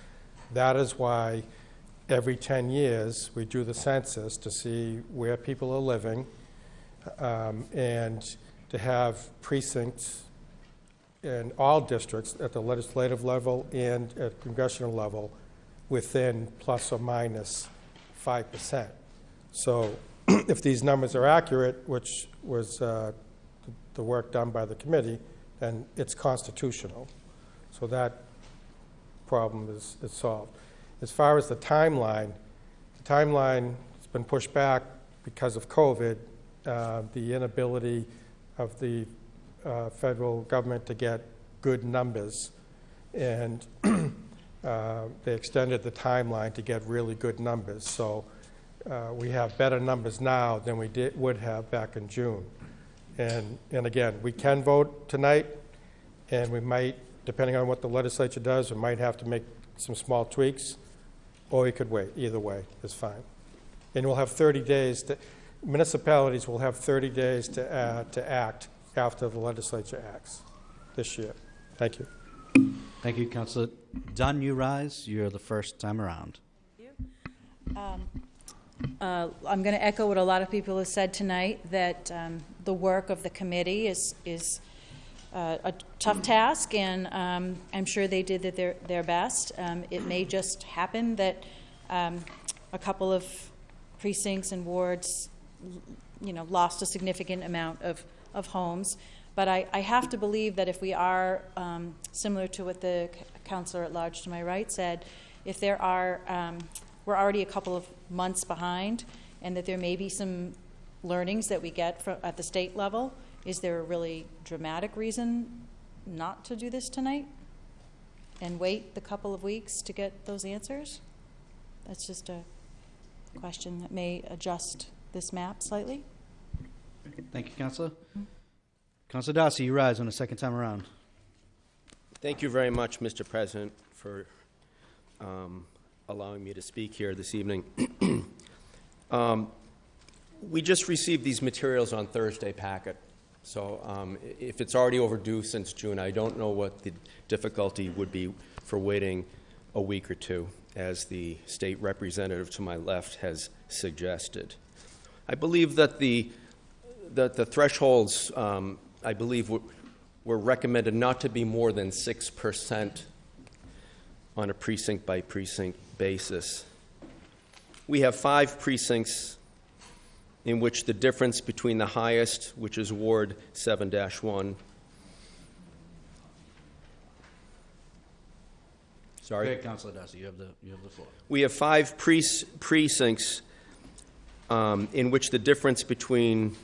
That is why every 10 years, we do the census to see where people are living um, and to have precincts in all districts at the legislative level and at congressional level within plus or minus 5%. So [clears throat] if these numbers are accurate, which was uh, the work done by the committee, then it's constitutional. So that problem is, is solved. As far as the timeline, the timeline has been pushed back because of COVID, uh, the inability of the uh, federal government to get good numbers. And [clears throat] uh, they extended the timeline to get really good numbers. So uh, we have better numbers now than we did, would have back in June. And, and again, we can vote tonight, and we might, depending on what the legislature does, we might have to make some small tweaks, or we could wait. Either way is fine. And we'll have 30 days to, municipalities will have 30 days to, uh, to act after the legislature acts this year. Thank you. Thank you, Councilor Dunn. You rise. You're the first time around. Um, uh, I'm going to echo what a lot of people have said tonight, that um, the work of the committee is, is uh, a tough task, and um, I'm sure they did their, their best. Um, It may just happen that um, a couple of precincts and wards, you know, lost a significant amount of, of homes. But I, I have to believe that if we are, um, similar to what the counselor at large to my right said, if there are, um, we're already a couple of months behind, and that there may be some learnings that we get fro- at the state level, is there a really dramatic reason not to do this tonight? And wait the couple of weeks to get those answers? That's just a question that may adjust this map slightly. Thank you, Councilor. Councilor Darcy, you rise on the second time around. Thank you very much, Mr. President, for um, allowing me to speak here this evening. [clears throat] um, we just received these materials on Thursday packet, so um, if it's already overdue since June, I don't know what the difficulty would be for waiting a week or two, as the state representative to my left has suggested. I believe that the that the thresholds, um, I believe, were, were recommended not to be more than 6% on a precinct by precinct basis. We have five precincts in which the difference between the highest, which is Ward 7 1, Sorry? Ahead, Councilor Darcy. You have the, you have the floor. We have five pre- precincts um, in which the difference between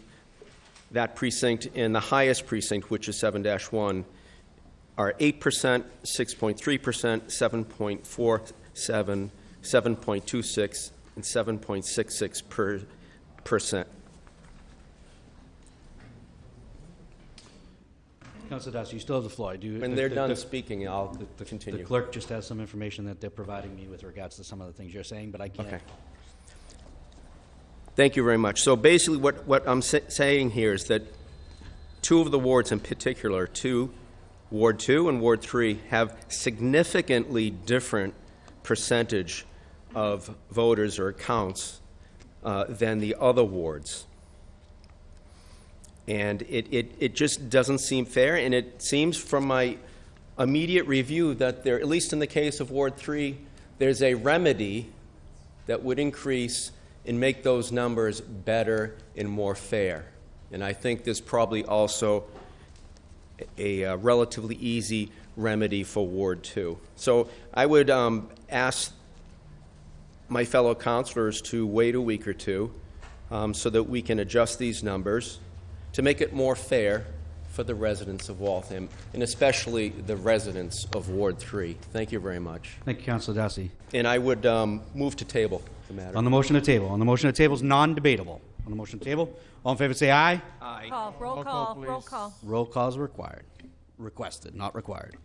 that precinct and the highest precinct, which is 7 1, are 8%, 6.3%, 7.47, 7.26, and 7.66 per percent. Councilor Darcy, you still have the floor. Do When the- they're the- done the- speaking, I'll the- the- continue. The clerk just has some information that they're providing me with regards to some of the things you're saying, but I can't. Thank you very much. So basically, what, what I'm sa- saying here is that two of the wards in particular, two, Ward 2 and Ward 3, have significantly different percentage of voters or counts uh, than the other wards. And it, it, it just doesn't seem fair, and it seems from my immediate review that there, at least in the case of Ward 3, there's a remedy that would increase and make those numbers better and more fair. And I think there's probably also a, uh relatively easy remedy for Ward 2. So I would um, ask my fellow counselors to wait a week or two um, so that we can adjust these numbers to make it more fair for the residents of Waltham, and especially the residents of Ward 3. Thank you very much. Thank you, Councilor Darcy. And I would um, move to table the matter. On the motion to table, on the motion to table is non-debatable. On the motion to table, all in favor say aye. Aye. Call, roll call, roll call. Roll call is required, requested, not required.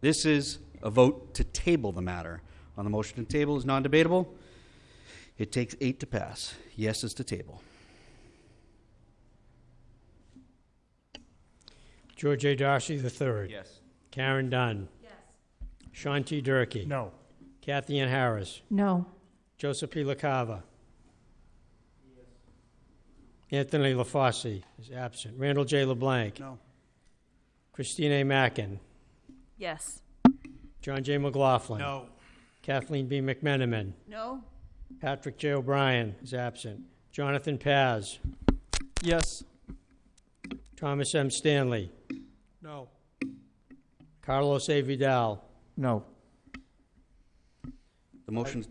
This is a vote to table the matter. On the motion to table is non-debatable. It takes eight to pass. Yes is to table. George A. Darcy III. Yes. Karen Dunn. Yes. Sean T. Durkee. No. Kathy Ann Harris. No. Joseph P. LaCava. Anthony LaFauci is absent. Randall J. LeBlanc. No. Christine A. Mackin. Yes. John J. McLaughlin. No. Kathleen B. McMenamin. No? Patrick J. O'Brien is absent. Jonathan Paz. Yes. Thomas M. Stanley. No. Carlos A. Vidal. No. The motion,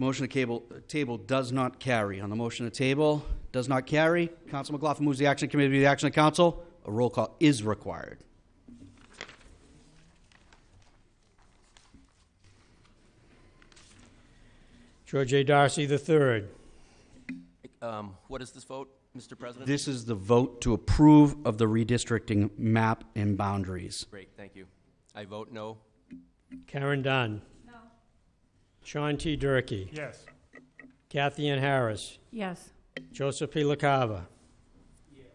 the motion to cable, table does not carry. On the motion to table, does not carry. Council McLaughlin moves the action committee to the action of council. A roll call is required. George A. Darcy III. Um, What is this vote, Mr. President? This is the vote to approve of the redistricting map and boundaries. Great, thank you. I vote no. Karen Dunn. No. Sean T. Durkee. Yes. Kathy Ann Harris. Yes. Joseph P. LaCava. Yes.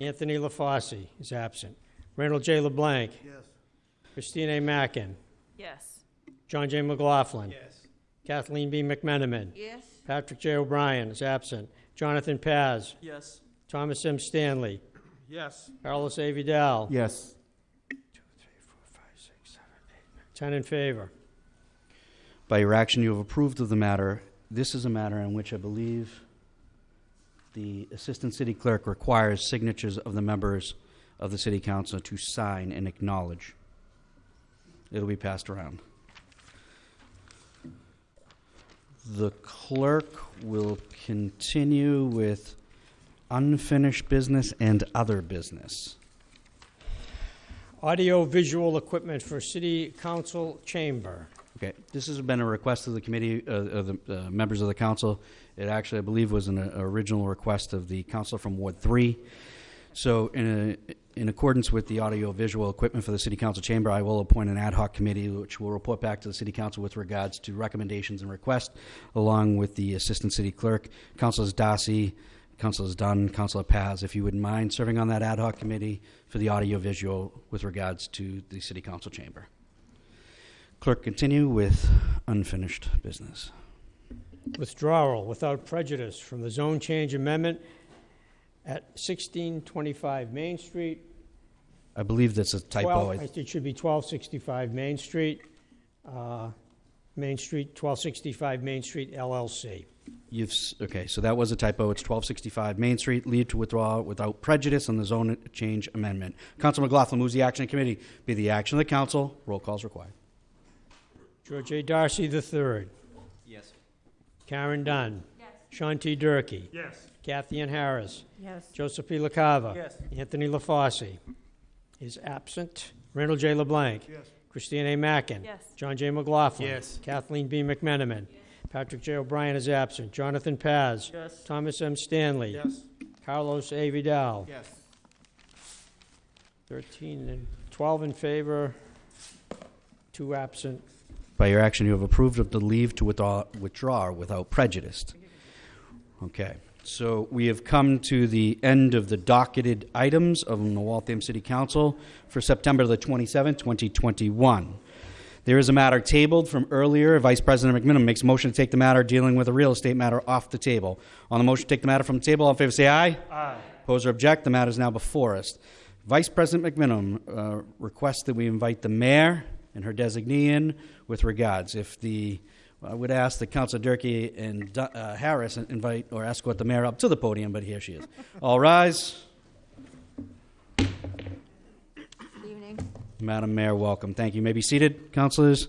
Anthony LaFauci is absent. Randall J. LeBlanc. Yes. Christine A. Mackin. Yes. John J. McLaughlin. Yes. Kathleen B. McMenamin. Yes? Patrick J. O'Brien is absent. Jonathan Paz. Yes. Thomas M. Stanley. Yes. Carlos A. Vidal. Yes. Ten in favor. By your action, you have approved of the matter. This is a matter in which I believe the Assistant City Clerk requires signatures of the members of the City Council to sign and acknowledge. It'll be passed around. The clerk will continue with unfinished business and other business. Audio-visual equipment for City Council Chamber. Okay, this has been a request of the committee, uh, of the uh, members of the council. It actually, I believe, was an uh, original request of the council from Ward Three. So, in, a, in accordance with the audio-visual equipment for the city council chamber, I will appoint an ad hoc committee which will report back to the city council with regards to recommendations and requests, along with the assistant city clerk, councilors Darcy, councilors Dunn, councilor Paz. If you wouldn't mind serving on that ad hoc committee for the audio-visual with regards to the city council chamber. Clerk, continue with unfinished business. Withdrawal without prejudice from the zone change amendment at 1625 Main Street. I believe that's a typo. 12 I- It should be 1265 Main Street, uh, Main Street, 1265 Main Street LLC. You've, s- okay, so that was a typo. It's 1265 Main Street, leave to withdraw without prejudice on the zone change amendment. Council McLaughlin moves the action committee be the action of the council. Roll calls required. George A. Darcy III. Yes. Karen Dunn. Sean T. Durkee. Yes. Kathy Ann Harris. Yes. Joseph P. LaCava. Yes. Anthony LaFauci is absent. Randall J. LeBlanc. Yes. Christine A. Mackin. Yes. John J. McLaughlin. Yes. Kathleen B. McMenamin. Patrick J. O'Brien is absent. Jonathan Paz. Yes. Thomas M. Stanley. Yes. Carlos A. Vidal. Yes. 13 and 12 in favor, two absent. By your action, you have approved of the leave to withdraw, withdraw without prejudice. Okay, so we have come to the end of the docketed items of the Waltham City Council for September the 27th, 2021. There is a matter tabled from earlier. Vice President McMenamin makes a motion to take the matter dealing with a real estate matter off the table. On the motion to take the matter from the table, all in favor say aye. Aye. Oppose or object, the matter is now before us. Vice President McMenamin uh, requests that we invite the mayor and her designee in with regards. If the, I would ask that Councilor Durkee and uh, Harris invite or escort the mayor up to the podium, but here she is. All rise. Good evening. Madam Mayor, welcome. Thank you. You may be seated, councilors.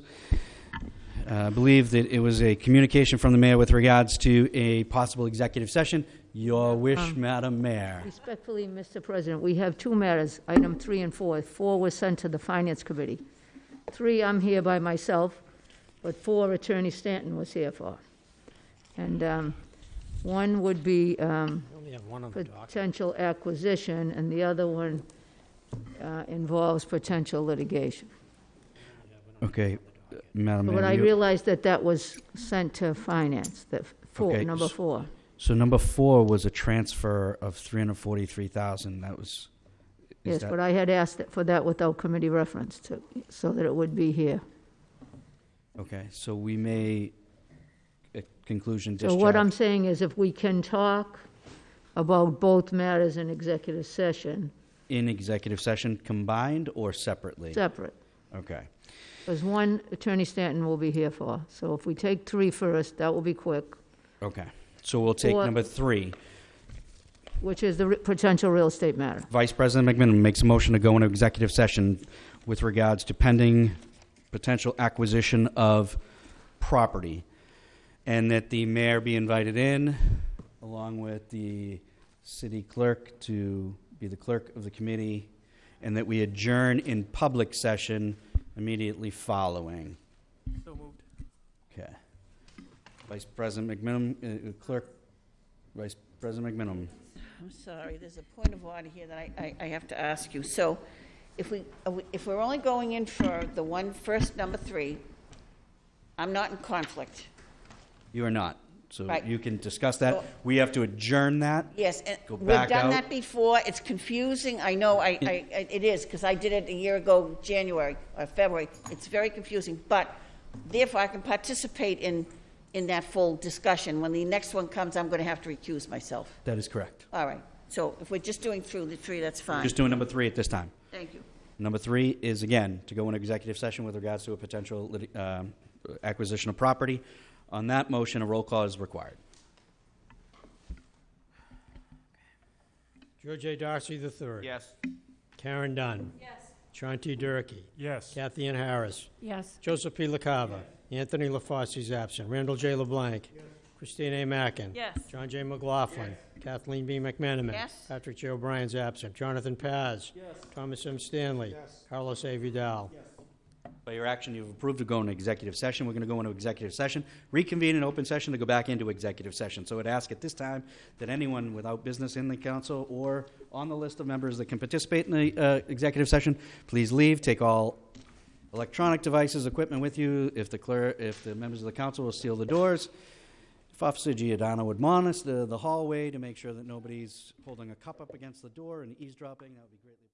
Uh, I believe that it was a communication from the mayor with regards to a possible executive session. Your wish, Um, Madam Mayor. Respectfully, Mr. President, we have two matters, item three and four. Four was sent to the Finance Committee. Three, I'm here by myself, but four, Attorney Stanton was here for. And um, one would be um, We only have one on the docket. potential acquisition, and the other one uh, involves potential litigation. Okay, uh, Madam Mayor. But I you- realized that that was sent to Finance, that Four, Okay, number s- four. So number four was a transfer of three hundred forty-three thousand. That was. Is Yes, that- but I had asked for that without committee reference to, so that it would be here. Okay, so we may, at conclusion, So discharge. what I'm saying is if we can talk about both matters in executive session, In executive session combined or separately? separate. Okay. Because one, Attorney Stanton will be here for. So if we take three first, that will be quick, Okay. So we'll take Or- number three. Which is the re- potential real estate matter. Vice President McMenamin makes a motion to go into executive session with regards to pending potential acquisition of property, and that the mayor be invited in, along with the city clerk to be the clerk of the committee, and that we adjourn in public session immediately following. So moved. Okay. Vice President McMenamin, uh, clerk, Vice President McMenamin. I'm sorry, there's a point of order here that I, I, I have to ask you. So if we, if we're only going in for the one, first number three, I'm not in conflict. You are not. So Right. you can discuss that. We have to adjourn that. Yes, and Go we've back done out. that before. It's confusing. I know, I, I, it is, because I did it a year ago, January, or February. It's very confusing, but therefore I can participate in, in that full discussion. When the next one comes, I'm going to have to recuse myself. That is correct. All right. So if we're just doing through the three, that's fine. Just doing number three at this time. Thank you. Number three is, again, to go into executive session with regards to a potential lit- um, acquisition of property. On that motion, a roll call is required. George A. Darcy III. Yes. Karen Dunn. Yes. John T. Durkee. Yes. Kathy Ann Harris. Yes. Joseph P. LaCava. Anthony LaFauci absent. Randall J. LeBlanc. Christine A. Mackin. Yes. John J. McLaughlin. Kathleen B. McMenamin. Yes. Patrick J. O'Brien's absent. Jonathan Paz. Thomas M. Stanley. Carlos A. Vidal. By your action, you've approved to go into executive session. We're going to go into executive session, reconvene in open session to go back into executive session. So I'd ask at this time that anyone without business in the council or on the list of members that can participate in the uh, executive session, please leave. Take all electronic devices, equipment with you. If the if the members of the council will seal the doors. If Officer Giordano would monitor the, the hallway to make sure that nobody's holding a cup up against the door and eavesdropping, that would be greatly.